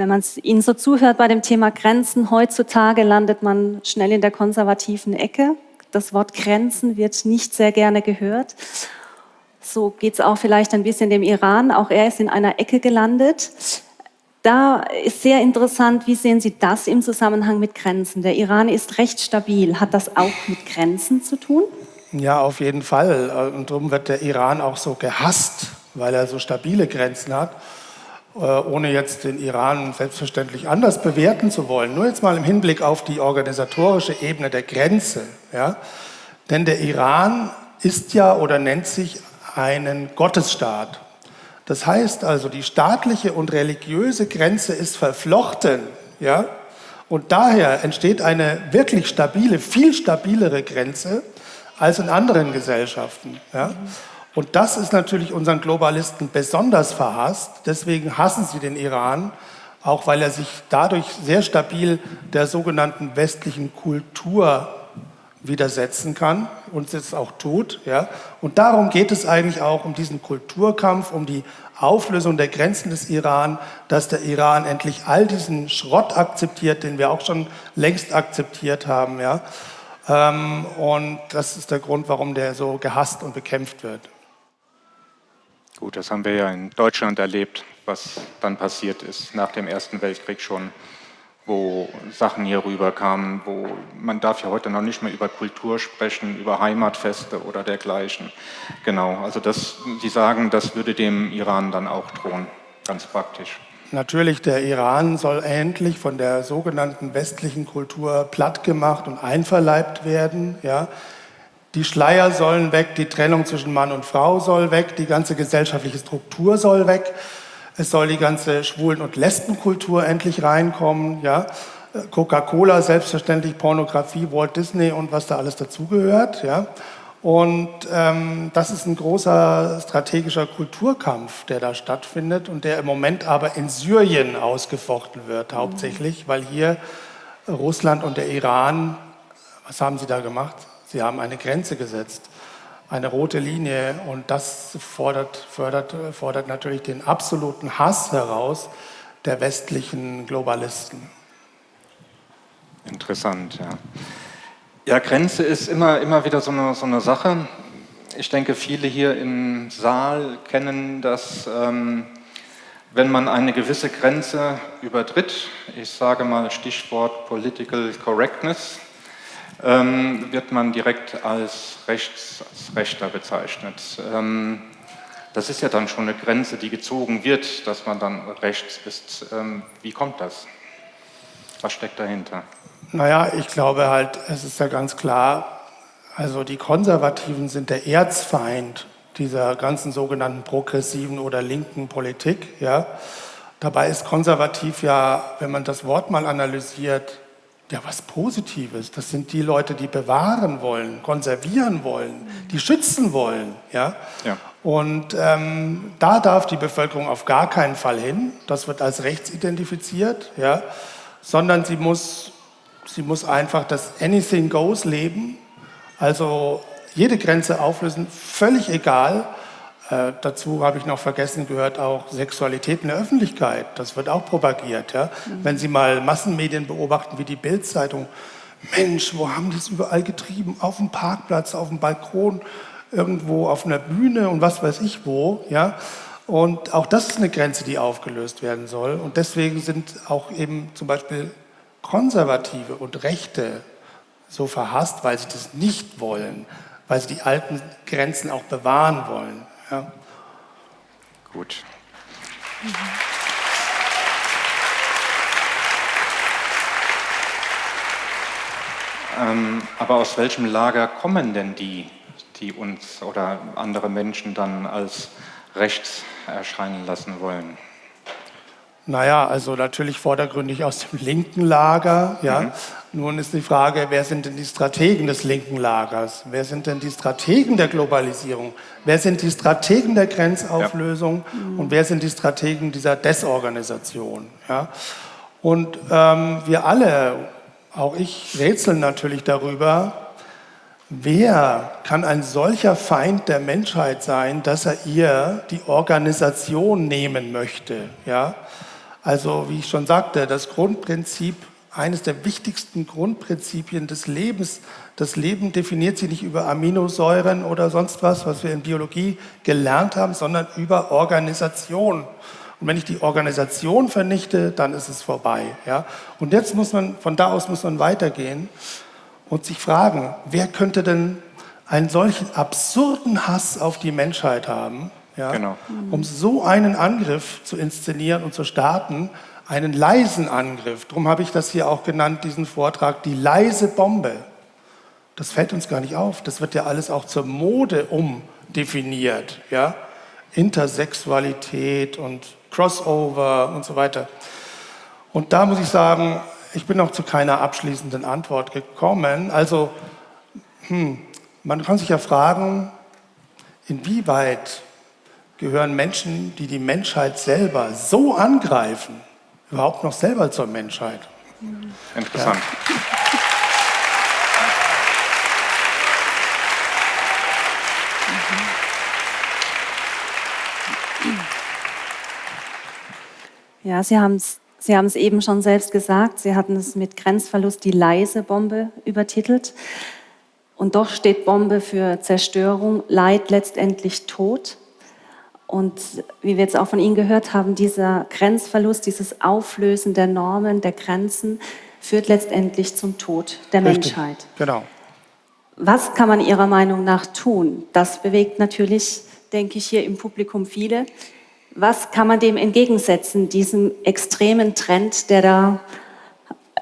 Wenn man Ihnen so zuhört bei dem Thema Grenzen, heutzutage landet man schnell in der konservativen Ecke. Das Wort Grenzen wird nicht sehr gerne gehört. So geht es auch vielleicht ein bisschen dem Iran. Auch er ist in einer Ecke gelandet. Da ist sehr interessant, wie sehen Sie das im Zusammenhang mit Grenzen? Der Iran ist recht stabil. Hat das auch mit Grenzen zu tun? Ja, auf jeden Fall. Und darum wird der Iran auch so gehasst, weil er so stabile Grenzen hat, ohne jetzt den Iran selbstverständlich anders bewerten zu wollen. Nur jetzt mal im Hinblick auf die organisatorische Ebene der Grenze. Ja? Denn der Iran ist ja oder nennt sich einen Gottesstaat. Das heißt also, die staatliche und religiöse Grenze ist verflochten. Ja? Und daher entsteht eine wirklich stabile, viel stabilere Grenze, als in anderen Gesellschaften. Ja? Und das ist natürlich unseren Globalisten besonders verhasst. Deswegen hassen sie den Iran, auch weil er sich dadurch sehr stabil der sogenannten westlichen Kultur widersetzen kann und es auch tut. Ja? Und darum geht es eigentlich auch um diesen Kulturkampf, um die Auflösung der Grenzen des Iran, dass der Iran endlich all diesen Schrott akzeptiert, den wir auch schon längst akzeptiert haben. Ja? Ähm, und das ist der Grund, warum der so gehasst und bekämpft wird. Gut, das haben wir ja in Deutschland erlebt, was dann passiert ist nach dem Ersten Weltkrieg schon, wo Sachen hier rüberkamen, wo man darf ja heute noch nicht mehr über Kultur sprechen, über Heimatfeste oder dergleichen. Genau, also das, Sie sagen, das würde dem Iran dann auch drohen, ganz praktisch. Natürlich, der Iran soll endlich von der sogenannten westlichen Kultur plattgemacht und einverleibt werden. Ja. Die Schleier sollen weg, die Trennung zwischen Mann und Frau soll weg, die ganze gesellschaftliche Struktur soll weg. Es soll die ganze Schwulen- und Lesbenkultur endlich reinkommen. Ja. Coca-Cola, selbstverständlich Pornografie, Walt Disney und was da alles dazugehört. Ja. Und ähm, das ist ein großer strategischer Kulturkampf, der da stattfindet und der im Moment aber in Syrien ausgefochten wird, hauptsächlich, weil hier Russland und der Iran, was haben sie da gemacht? Sie haben eine Grenze gesetzt, eine rote Linie und das fordert, fördert, fordert natürlich den absoluten Hass heraus der westlichen Globalisten. Interessant, ja. Ja, Grenze ist immer, immer wieder so eine, so eine Sache. Ich denke, viele hier im Saal kennen das, ähm, wenn man eine gewisse Grenze übertritt, ich sage mal Stichwort Political Correctness, ähm, wird man direkt als, Rechts, als Rechter bezeichnet. Ähm, das ist ja dann schon eine Grenze, die gezogen wird, dass man dann rechts ist. Ähm, wie kommt das? Was steckt dahinter? Naja, ich glaube halt, es ist ja ganz klar, also die Konservativen sind der Erzfeind dieser ganzen sogenannten progressiven oder linken Politik. Ja. Dabei ist konservativ ja, wenn man das Wort mal analysiert, ja was Positives. Das sind die Leute, die bewahren wollen, konservieren wollen, die schützen wollen. Ja. ja. Und ähm, da darf die Bevölkerung auf gar keinen Fall hin. Das wird als rechts identifiziert, ja. sondern sie muss, sie muss einfach das Anything Goes leben. Also jede Grenze auflösen, völlig egal. Äh, dazu habe ich noch vergessen gehört, auch Sexualität in der Öffentlichkeit. Das wird auch propagiert. Ja? Mhm. Wenn Sie mal Massenmedien beobachten, wie die Bildzeitung, Mensch, wo haben die es überall getrieben? Auf dem Parkplatz, auf dem Balkon, irgendwo auf einer Bühne und was weiß ich wo. Ja? Und auch das ist eine Grenze, die aufgelöst werden soll. Und deswegen sind auch eben zum Beispiel Konservative und Rechte so verhasst, weil sie das nicht wollen weil sie die alten Grenzen auch bewahren wollen. Ja. Gut. Ähm, aber aus welchem Lager kommen denn die, die uns oder andere Menschen dann als rechts erscheinen lassen wollen? Naja, also natürlich vordergründig aus dem linken Lager. Ja. Mhm. Nun ist die Frage, wer sind denn die Strategen des linken Lagers? Wer sind denn die Strategen der Globalisierung? Wer sind die Strategen der Grenzauflösung? Ja. Und wer sind die Strategen dieser Desorganisation? Ja. Und ähm, wir alle, auch ich, rätseln natürlich darüber, wer kann ein solcher Feind der Menschheit sein, dass er ihr die Organisation nehmen möchte? Ja. Also wie ich schon sagte, das Grundprinzip, eines der wichtigsten Grundprinzipien des Lebens, das Leben definiert sich nicht über Aminosäuren oder sonst was, was wir in Biologie gelernt haben, sondern über Organisation. Und wenn ich die Organisation vernichte, dann ist es vorbei. Ja? Und jetzt muss man, von da aus muss man weitergehen und sich fragen, wer könnte denn einen solchen absurden Hass auf die Menschheit haben, ja, genau. um so einen Angriff zu inszenieren und zu starten, einen leisen Angriff. Darum habe ich das hier auch genannt, diesen Vortrag, die leise Bombe. Das fällt uns gar nicht auf. Das wird ja alles auch zur Mode umdefiniert. Ja? Intersexualität und Crossover und so weiter. Und da muss ich sagen, ich bin noch zu keiner abschließenden Antwort gekommen. Also, hm, man kann sich ja fragen, inwieweit gehören Menschen, die die Menschheit selber so angreifen, überhaupt noch selber zur Menschheit. Interessant. Ja. Ja, Sie haben es Sie haben es eben schon selbst gesagt, Sie hatten es mit Grenzverlust die leise Bombe übertitelt. Und doch steht Bombe für Zerstörung, Leid, letztendlich Tod. Und wie wir jetzt auch von Ihnen gehört haben, dieser Grenzverlust, dieses Auflösen der Normen, der Grenzen, führt letztendlich zum Tod der Richtig, Menschheit. Genau. Was kann man Ihrer Meinung nach tun? Das bewegt natürlich, denke ich, hier im Publikum viele. Was kann man dem entgegensetzen, diesem extremen Trend, der da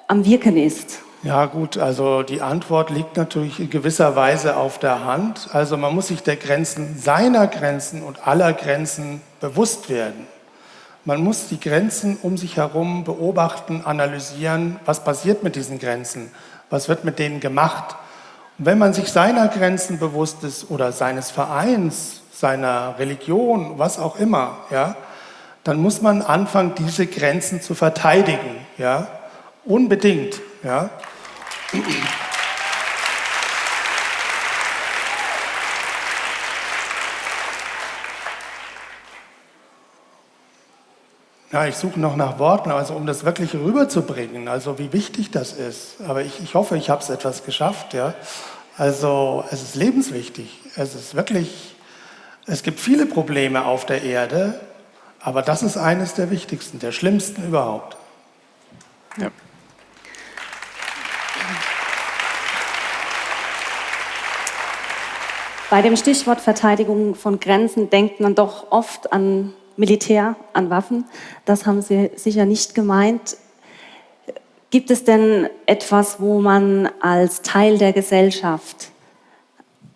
am Wirken ist? Ja gut, also die Antwort liegt natürlich in gewisser Weise auf der Hand. Also man muss sich der Grenzen, seiner Grenzen und aller Grenzen bewusst werden. Man muss die Grenzen um sich herum beobachten, analysieren, was passiert mit diesen Grenzen, was wird mit denen gemacht. Und wenn man sich seiner Grenzen bewusst ist oder seines Vereins, seiner Religion, was auch immer, ja, dann muss man anfangen, diese Grenzen zu verteidigen. Ja, unbedingt. Ja. Ja, ich suche noch nach Worten, also um das wirklich rüberzubringen, also wie wichtig das ist. Aber ich, ich hoffe, ich habe es etwas geschafft. Ja. Also es ist lebenswichtig. Es ist wirklich, es gibt viele Probleme auf der Erde, aber das ist eines der wichtigsten, der schlimmsten überhaupt. Ja. Bei dem Stichwort Verteidigung von Grenzen denkt man doch oft an Militär, an Waffen. Das haben Sie sicher nicht gemeint. Gibt es denn etwas, wo man als Teil der Gesellschaft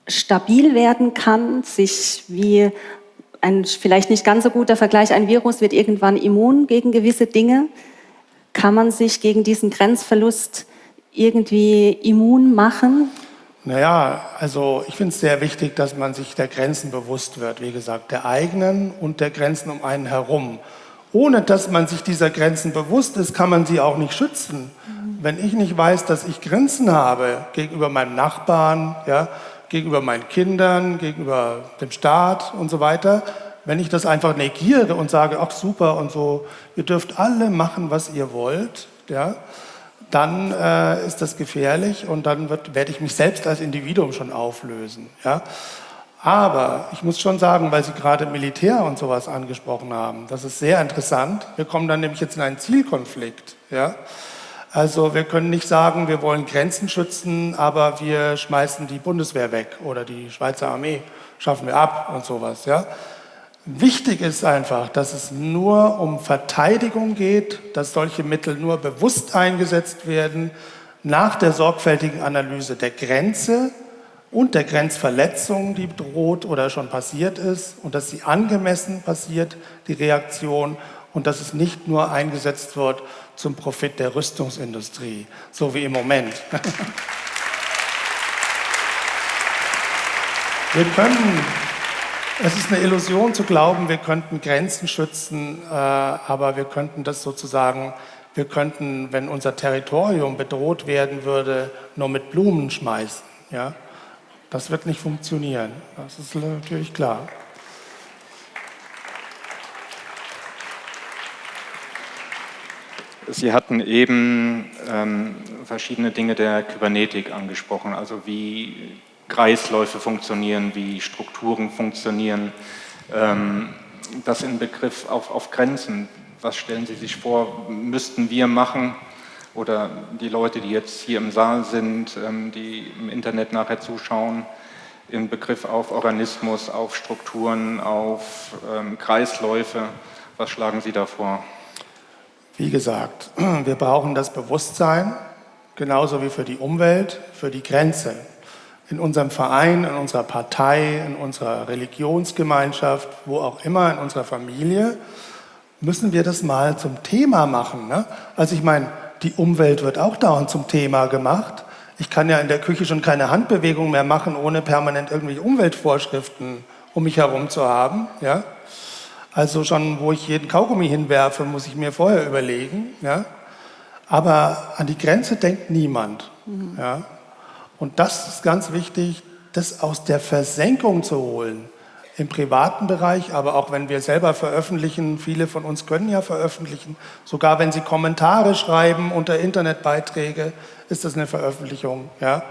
stabil werden kann, sich wie ein vielleicht nicht ganz so guter Vergleich, ein Virus wird irgendwann immun gegen gewisse Dinge. Kann man sich gegen diesen Grenzverlust irgendwie immun machen? Naja, also ich finde es sehr wichtig, dass man sich der Grenzen bewusst wird, wie gesagt, der eigenen und der Grenzen um einen herum. Ohne dass man sich dieser Grenzen bewusst ist, kann man sie auch nicht schützen. Mhm. Wenn ich nicht weiß, dass ich Grenzen habe gegenüber meinem Nachbarn, ja, gegenüber meinen Kindern, gegenüber dem Staat und so weiter, wenn ich das einfach negiere und sage, ach super und so, ihr dürft alle machen, was ihr wollt, ja, dann äh, ist das gefährlich und dann werde ich mich selbst als Individuum schon auflösen. Ja. Aber ich muss schon sagen, weil Sie gerade Militär und sowas angesprochen haben, das ist sehr interessant. Wir kommen dann nämlich jetzt in einen Zielkonflikt. Ja. Also wir können nicht sagen, wir wollen Grenzen schützen, aber wir schmeißen die Bundeswehr weg oder die Schweizer Armee schaffen wir ab und sowas. Ja. Wichtig ist einfach, dass es nur um Verteidigung geht, dass solche Mittel nur bewusst eingesetzt werden, nach der sorgfältigen Analyse der Grenze und der Grenzverletzung, die droht oder schon passiert ist, und dass sie angemessen passiert, die Reaktion, und dass es nicht nur eingesetzt wird zum Profit der Rüstungsindustrie, so wie im Moment. (laughs) Wir können es ist eine Illusion zu glauben, wir könnten Grenzen schützen, äh, aber wir könnten das sozusagen, wir könnten, wenn unser Territorium bedroht werden würde, nur mit Blumen schmeißen. Ja? Das wird nicht funktionieren, das ist natürlich klar. Sie hatten eben ähm, verschiedene Dinge der Kybernetik angesprochen, also wie Kreisläufe funktionieren, wie Strukturen funktionieren. Ähm, das in Begriff auf, auf Grenzen. Was stellen Sie sich vor, müssten wir machen oder die Leute, die jetzt hier im Saal sind, ähm, die im Internet nachher zuschauen, in Begriff auf Organismus, auf Strukturen, auf ähm, Kreisläufe. Was schlagen Sie da vor? Wie gesagt, (clears throat) wir brauchen das Bewusstsein, genauso wie für die Umwelt, für die Grenze in unserem Verein, in unserer Partei, in unserer Religionsgemeinschaft, wo auch immer, in unserer Familie, müssen wir das mal zum Thema machen. Ne? Also ich meine, die Umwelt wird auch dauernd zum Thema gemacht. Ich kann ja in der Küche schon keine Handbewegung mehr machen, ohne permanent irgendwelche Umweltvorschriften um mich herum zu haben. Ja? Also schon, wo ich jeden Kaugummi hinwerfe, muss ich mir vorher überlegen. Ja? Aber an die Grenze denkt niemand. Mhm. Ja? Und das ist ganz wichtig, das aus der Versenkung zu holen. Im privaten Bereich, aber auch wenn wir selber veröffentlichen, viele von uns können ja veröffentlichen, sogar wenn sie Kommentare schreiben unter Internetbeiträge, ist das eine Veröffentlichung. Ja?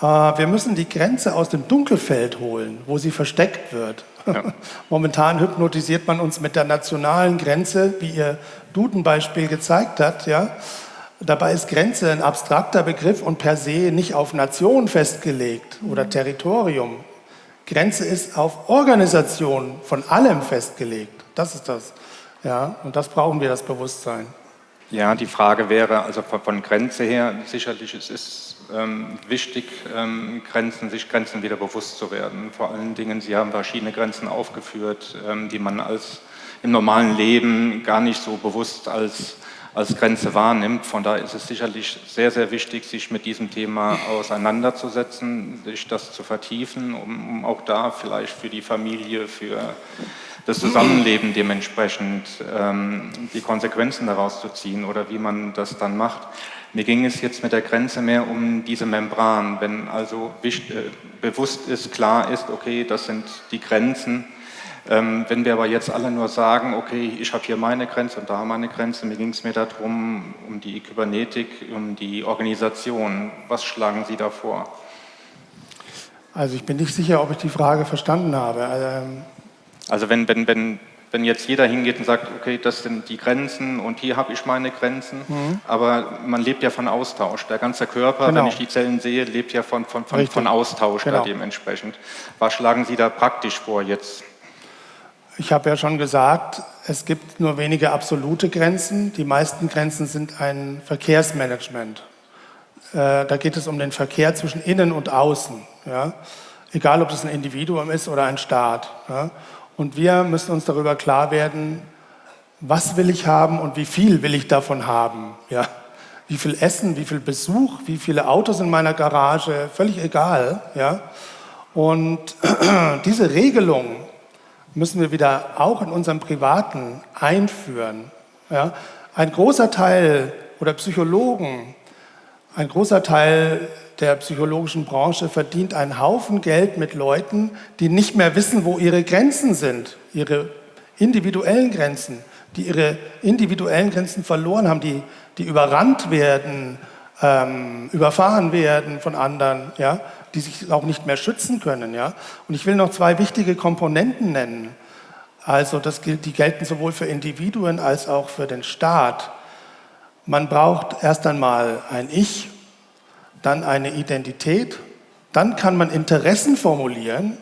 Äh, wir müssen die Grenze aus dem Dunkelfeld holen, wo sie versteckt wird. Ja. (laughs) Momentan hypnotisiert man uns mit der nationalen Grenze, wie Ihr Duden-Beispiel gezeigt hat. Ja? Dabei ist Grenze ein abstrakter Begriff und per se nicht auf Nation festgelegt oder mhm. Territorium. Grenze ist auf Organisation von allem festgelegt. Das ist das. Ja, und das brauchen wir, das Bewusstsein. Ja, die Frage wäre, also von Grenze her, sicherlich es ist ähm, wichtig, ähm, Grenzen, sich Grenzen wieder bewusst zu werden. Vor allen Dingen, Sie haben verschiedene Grenzen aufgeführt, ähm, die man als im normalen Leben gar nicht so bewusst als als Grenze wahrnimmt. Von daher ist es sicherlich sehr, sehr wichtig, sich mit diesem Thema auseinanderzusetzen, sich das zu vertiefen, um, um auch da vielleicht für die Familie, für das Zusammenleben dementsprechend ähm, die Konsequenzen daraus zu ziehen oder wie man das dann macht. Mir ging es jetzt mit der Grenze mehr um diese Membran. Wenn also äh, bewusst ist, klar ist, okay, das sind die Grenzen, wenn wir aber jetzt alle nur sagen, okay, ich habe hier meine Grenze und da meine Grenze, mir ging es mir darum, um die Kybernetik, um die Organisation. Was schlagen Sie da vor? Also ich bin nicht sicher, ob ich die Frage verstanden habe. Ähm also wenn, wenn, wenn, wenn jetzt jeder hingeht und sagt, okay, das sind die Grenzen und hier habe ich meine Grenzen, mhm. aber man lebt ja von Austausch. Der ganze Körper, genau. wenn ich die Zellen sehe, lebt ja von, von, von, von Austausch genau. da dementsprechend. Was schlagen Sie da praktisch vor jetzt? Ich habe ja schon gesagt, es gibt nur wenige absolute Grenzen. Die meisten Grenzen sind ein Verkehrsmanagement. Äh, da geht es um den Verkehr zwischen innen und außen. Ja? Egal, ob es ein Individuum ist oder ein Staat. Ja? Und wir müssen uns darüber klar werden, was will ich haben und wie viel will ich davon haben. Ja? Wie viel Essen, wie viel Besuch, wie viele Autos in meiner Garage, völlig egal. Ja? Und (clears throat) diese Regelung müssen wir wieder auch in unserem Privaten einführen. Ja? Ein großer Teil oder Psychologen, ein großer Teil der psychologischen Branche verdient einen Haufen Geld mit Leuten, die nicht mehr wissen, wo ihre Grenzen sind, ihre individuellen Grenzen, die ihre individuellen Grenzen verloren haben, die, die überrannt werden, ähm, überfahren werden von anderen, ja, die sich auch nicht mehr schützen können. Ja. Und ich will noch zwei wichtige Komponenten nennen. Also das die gelten sowohl für Individuen als auch für den Staat. Man braucht erst einmal ein Ich, dann eine Identität, dann kann man Interessen formulieren,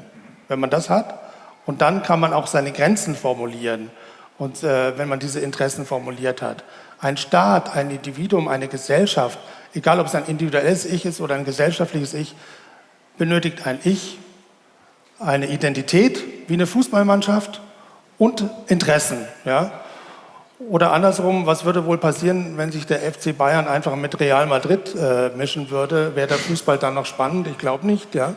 wenn man das hat, und dann kann man auch seine Grenzen formulieren, und, äh, wenn man diese Interessen formuliert hat. Ein Staat, ein Individuum, eine Gesellschaft, egal ob es ein individuelles Ich ist oder ein gesellschaftliches Ich, benötigt ein Ich, eine Identität wie eine Fußballmannschaft und Interessen. Ja? Oder andersrum, was würde wohl passieren, wenn sich der FC Bayern einfach mit Real Madrid äh, mischen würde? Wäre der Fußball dann noch spannend? Ich glaube nicht, ja.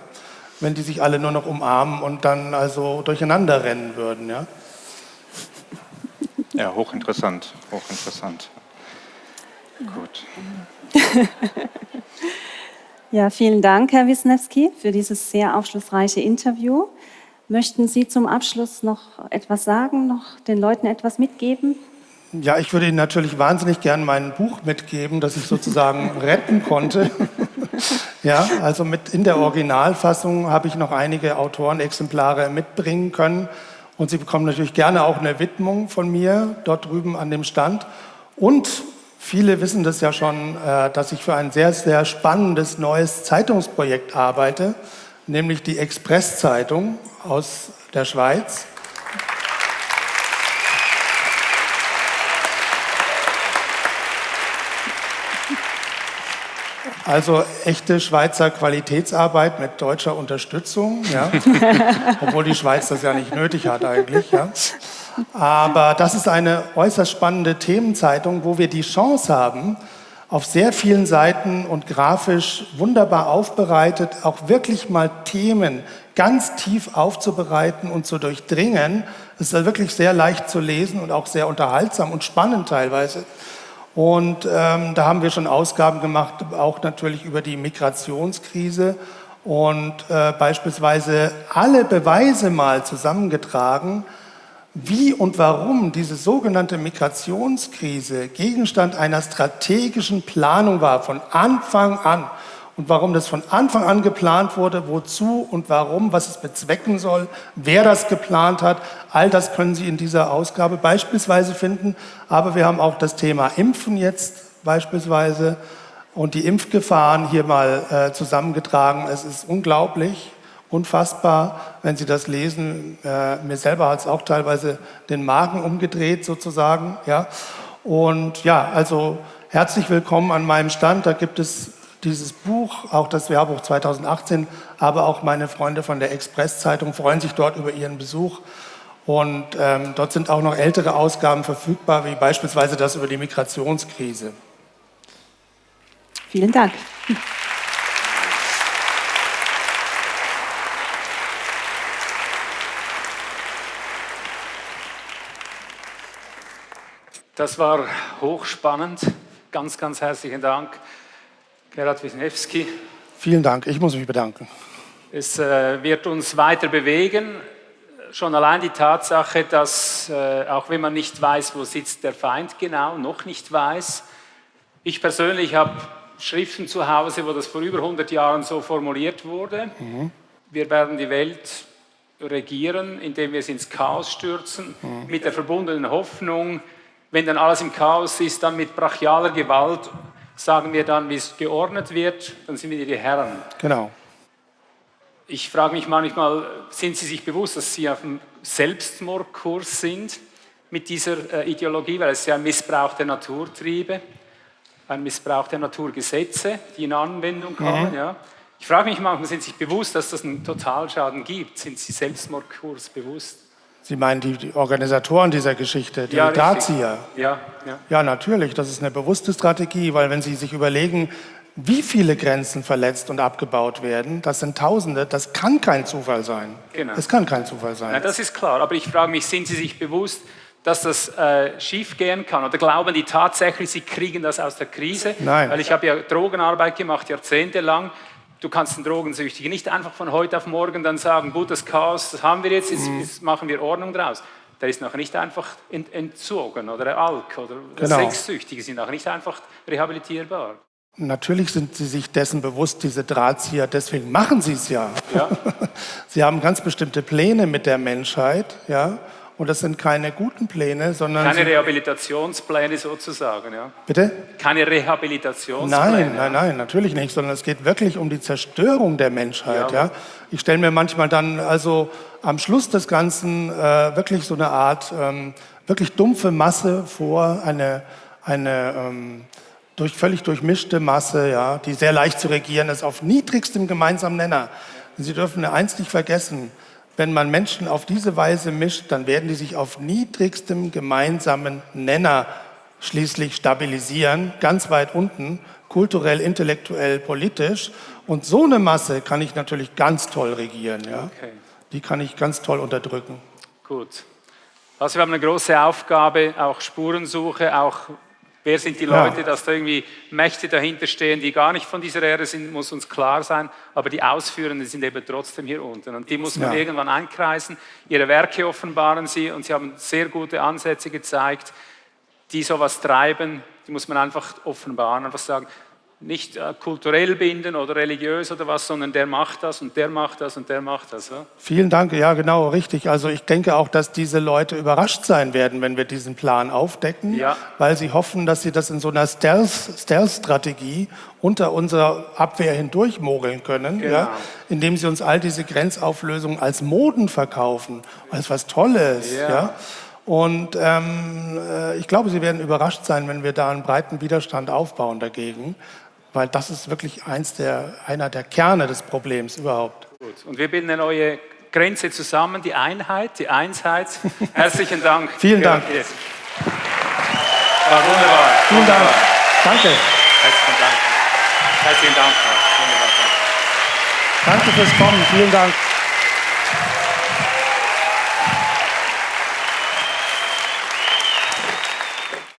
Wenn die sich alle nur noch umarmen und dann also durcheinander rennen würden, ja. Ja, hochinteressant, hochinteressant. Gut. (laughs) ja, vielen Dank, Herr Wisniewski, für dieses sehr aufschlussreiche Interview. Möchten Sie zum Abschluss noch etwas sagen, noch den Leuten etwas mitgeben? Ja, ich würde Ihnen natürlich wahnsinnig gern mein Buch mitgeben, das ich sozusagen (laughs) retten konnte. (laughs) ja, also mit in der Originalfassung habe ich noch einige Autorenexemplare mitbringen können. Und Sie bekommen natürlich gerne auch eine Widmung von mir dort drüben an dem Stand. Und viele wissen das ja schon, äh, dass ich für ein sehr, sehr spannendes neues Zeitungsprojekt arbeite, nämlich die Express-Zeitung aus der Schweiz. Also echte Schweizer Qualitätsarbeit mit deutscher Unterstützung, ja? (laughs) obwohl die Schweiz das ja nicht nötig hat eigentlich. Ja? Aber das ist eine äußerst spannende Themenzeitung, wo wir die Chance haben, auf sehr vielen Seiten und grafisch wunderbar aufbereitet, auch wirklich mal Themen ganz tief aufzubereiten und zu durchdringen. Es ist wirklich sehr leicht zu lesen und auch sehr unterhaltsam und spannend teilweise. Und ähm, da haben wir schon Ausgaben gemacht, auch natürlich über die Migrationskrise und äh, beispielsweise alle Beweise mal zusammengetragen, wie und warum diese sogenannte Migrationskrise Gegenstand einer strategischen Planung war, von Anfang an und warum das von Anfang an geplant wurde, wozu und warum, was es bezwecken soll, wer das geplant hat. All das können Sie in dieser Ausgabe beispielsweise finden. Aber wir haben auch das Thema Impfen jetzt beispielsweise und die Impfgefahren hier mal äh, zusammengetragen. Es ist unglaublich, unfassbar, wenn Sie das lesen. Äh, mir selber hat es auch teilweise den Magen umgedreht sozusagen. Ja. Und ja, also herzlich willkommen an meinem Stand. Da gibt es dieses Buch, auch das Wehrbuch 2018, aber auch meine Freunde von der Express-Zeitung freuen sich dort über ihren Besuch. Und ähm, dort sind auch noch ältere Ausgaben verfügbar, wie beispielsweise das über die Migrationskrise. Vielen Dank. Das war hochspannend. Ganz, ganz herzlichen Dank. Gerhard Wisniewski. Vielen Dank, ich muss mich bedanken. Es äh, wird uns weiter bewegen. Schon allein die Tatsache, dass äh, auch wenn man nicht weiß, wo sitzt der Feind genau, noch nicht weiß. Ich persönlich habe Schriften zu Hause, wo das vor über 100 Jahren so formuliert wurde. Mhm. Wir werden die Welt regieren, indem wir es ins Chaos stürzen, mhm. mit der verbundenen Hoffnung, wenn dann alles im Chaos ist, dann mit brachialer Gewalt sagen wir dann, wie es geordnet wird, dann sind wir die Herren. Genau. ich frage mich manchmal, sind Sie sich bewusst, dass Sie auf dem Selbstmordkurs sind mit dieser äh, Ideologie, weil es ja ein Missbrauch der Naturtriebe, ein Missbrauch der Naturgesetze, die in Anwendung kommen. Mhm. Ja. Ich frage mich manchmal, sind Sie sich bewusst, dass das einen Totalschaden gibt? Sind Sie Selbstmordkurs bewusst? Sie meinen die, die Organisatoren dieser Geschichte, die ja, Drahtzieher? Ja, ja. Ja, natürlich. Das ist eine bewusste Strategie, weil wenn Sie sich überlegen, wie viele Grenzen verletzt und abgebaut werden, das sind Tausende, das kann kein Zufall sein. Genau. Es kann kein Zufall sein. Na, das ist klar, aber ich frage mich, sind Sie sich bewusst, dass das äh, schief gehen kann? Oder glauben die tatsächlich, sie kriegen das aus der Krise? Nein. Weil ich habe ja Drogenarbeit gemacht, jahrzehntelang. Du kannst den Drogensüchtigen nicht einfach von heute auf morgen dann sagen, gut, das Chaos, das haben wir jetzt, jetzt, mhm. jetzt machen wir Ordnung draus. Der ist noch nicht einfach entzogen oder Alk oder genau. Sexsüchtige sind noch nicht einfach rehabilitierbar. Natürlich sind Sie sich dessen bewusst, diese Drahtzieher, deswegen machen Sie es ja. ja. (laughs) Sie haben ganz bestimmte Pläne mit der Menschheit, ja. Und das sind keine guten Pläne, sondern... Keine Rehabilitationspläne sozusagen, ja? Bitte? Keine Rehabilitationspläne? Nein, nein, nein, natürlich nicht, sondern es geht wirklich um die Zerstörung der Menschheit, ja? ja? Ich stelle mir manchmal dann also am Schluss des Ganzen äh, wirklich so eine Art ähm, wirklich dumpfe Masse vor, eine, eine ähm, durch, völlig durchmischte Masse, ja, die sehr leicht zu regieren ist, auf niedrigstem gemeinsamen Nenner. Sie dürfen eins nicht vergessen, wenn man Menschen auf diese Weise mischt, dann werden die sich auf niedrigstem gemeinsamen Nenner schließlich stabilisieren, ganz weit unten, kulturell, intellektuell, politisch. Und so eine Masse kann ich natürlich ganz toll regieren. Ja? Okay. Die kann ich ganz toll unterdrücken. Gut. Also wir haben eine große Aufgabe, auch Spurensuche, auch Wer sind die Leute, ja. dass da irgendwie Mächte dahinter stehen, die gar nicht von dieser Erde sind, muss uns klar sein, aber die Ausführenden sind eben trotzdem hier unten und die muss man ja. irgendwann einkreisen. Ihre Werke offenbaren sie und sie haben sehr gute Ansätze gezeigt, die sowas treiben, die muss man einfach offenbaren, einfach sagen, nicht äh, kulturell binden oder religiös oder was, sondern der macht das und der macht das und der macht das. Ja? Vielen Dank, ja genau, richtig. Also ich denke auch, dass diese Leute überrascht sein werden, wenn wir diesen Plan aufdecken, ja. weil sie hoffen, dass sie das in so einer Stealth-Strategie unter unserer Abwehr hindurch mogeln können, genau. ja, indem sie uns all diese Grenzauflösungen als Moden verkaufen, als was Tolles. Ja. ja. Und ähm, äh, ich glaube, Sie werden überrascht sein, wenn wir da einen breiten Widerstand aufbauen dagegen weil das ist wirklich eins der, einer der Kerne des Problems überhaupt. Gut. Und wir bilden eine neue Grenze zusammen, die Einheit, die Einsheit. (laughs) Herzlichen Dank. Vielen Dank. War wunderbar. Vielen wunderbar. Dank. Danke. Herzlichen Dank. Herzlichen Dank. Wunderbar. Danke fürs Kommen. Vielen Dank.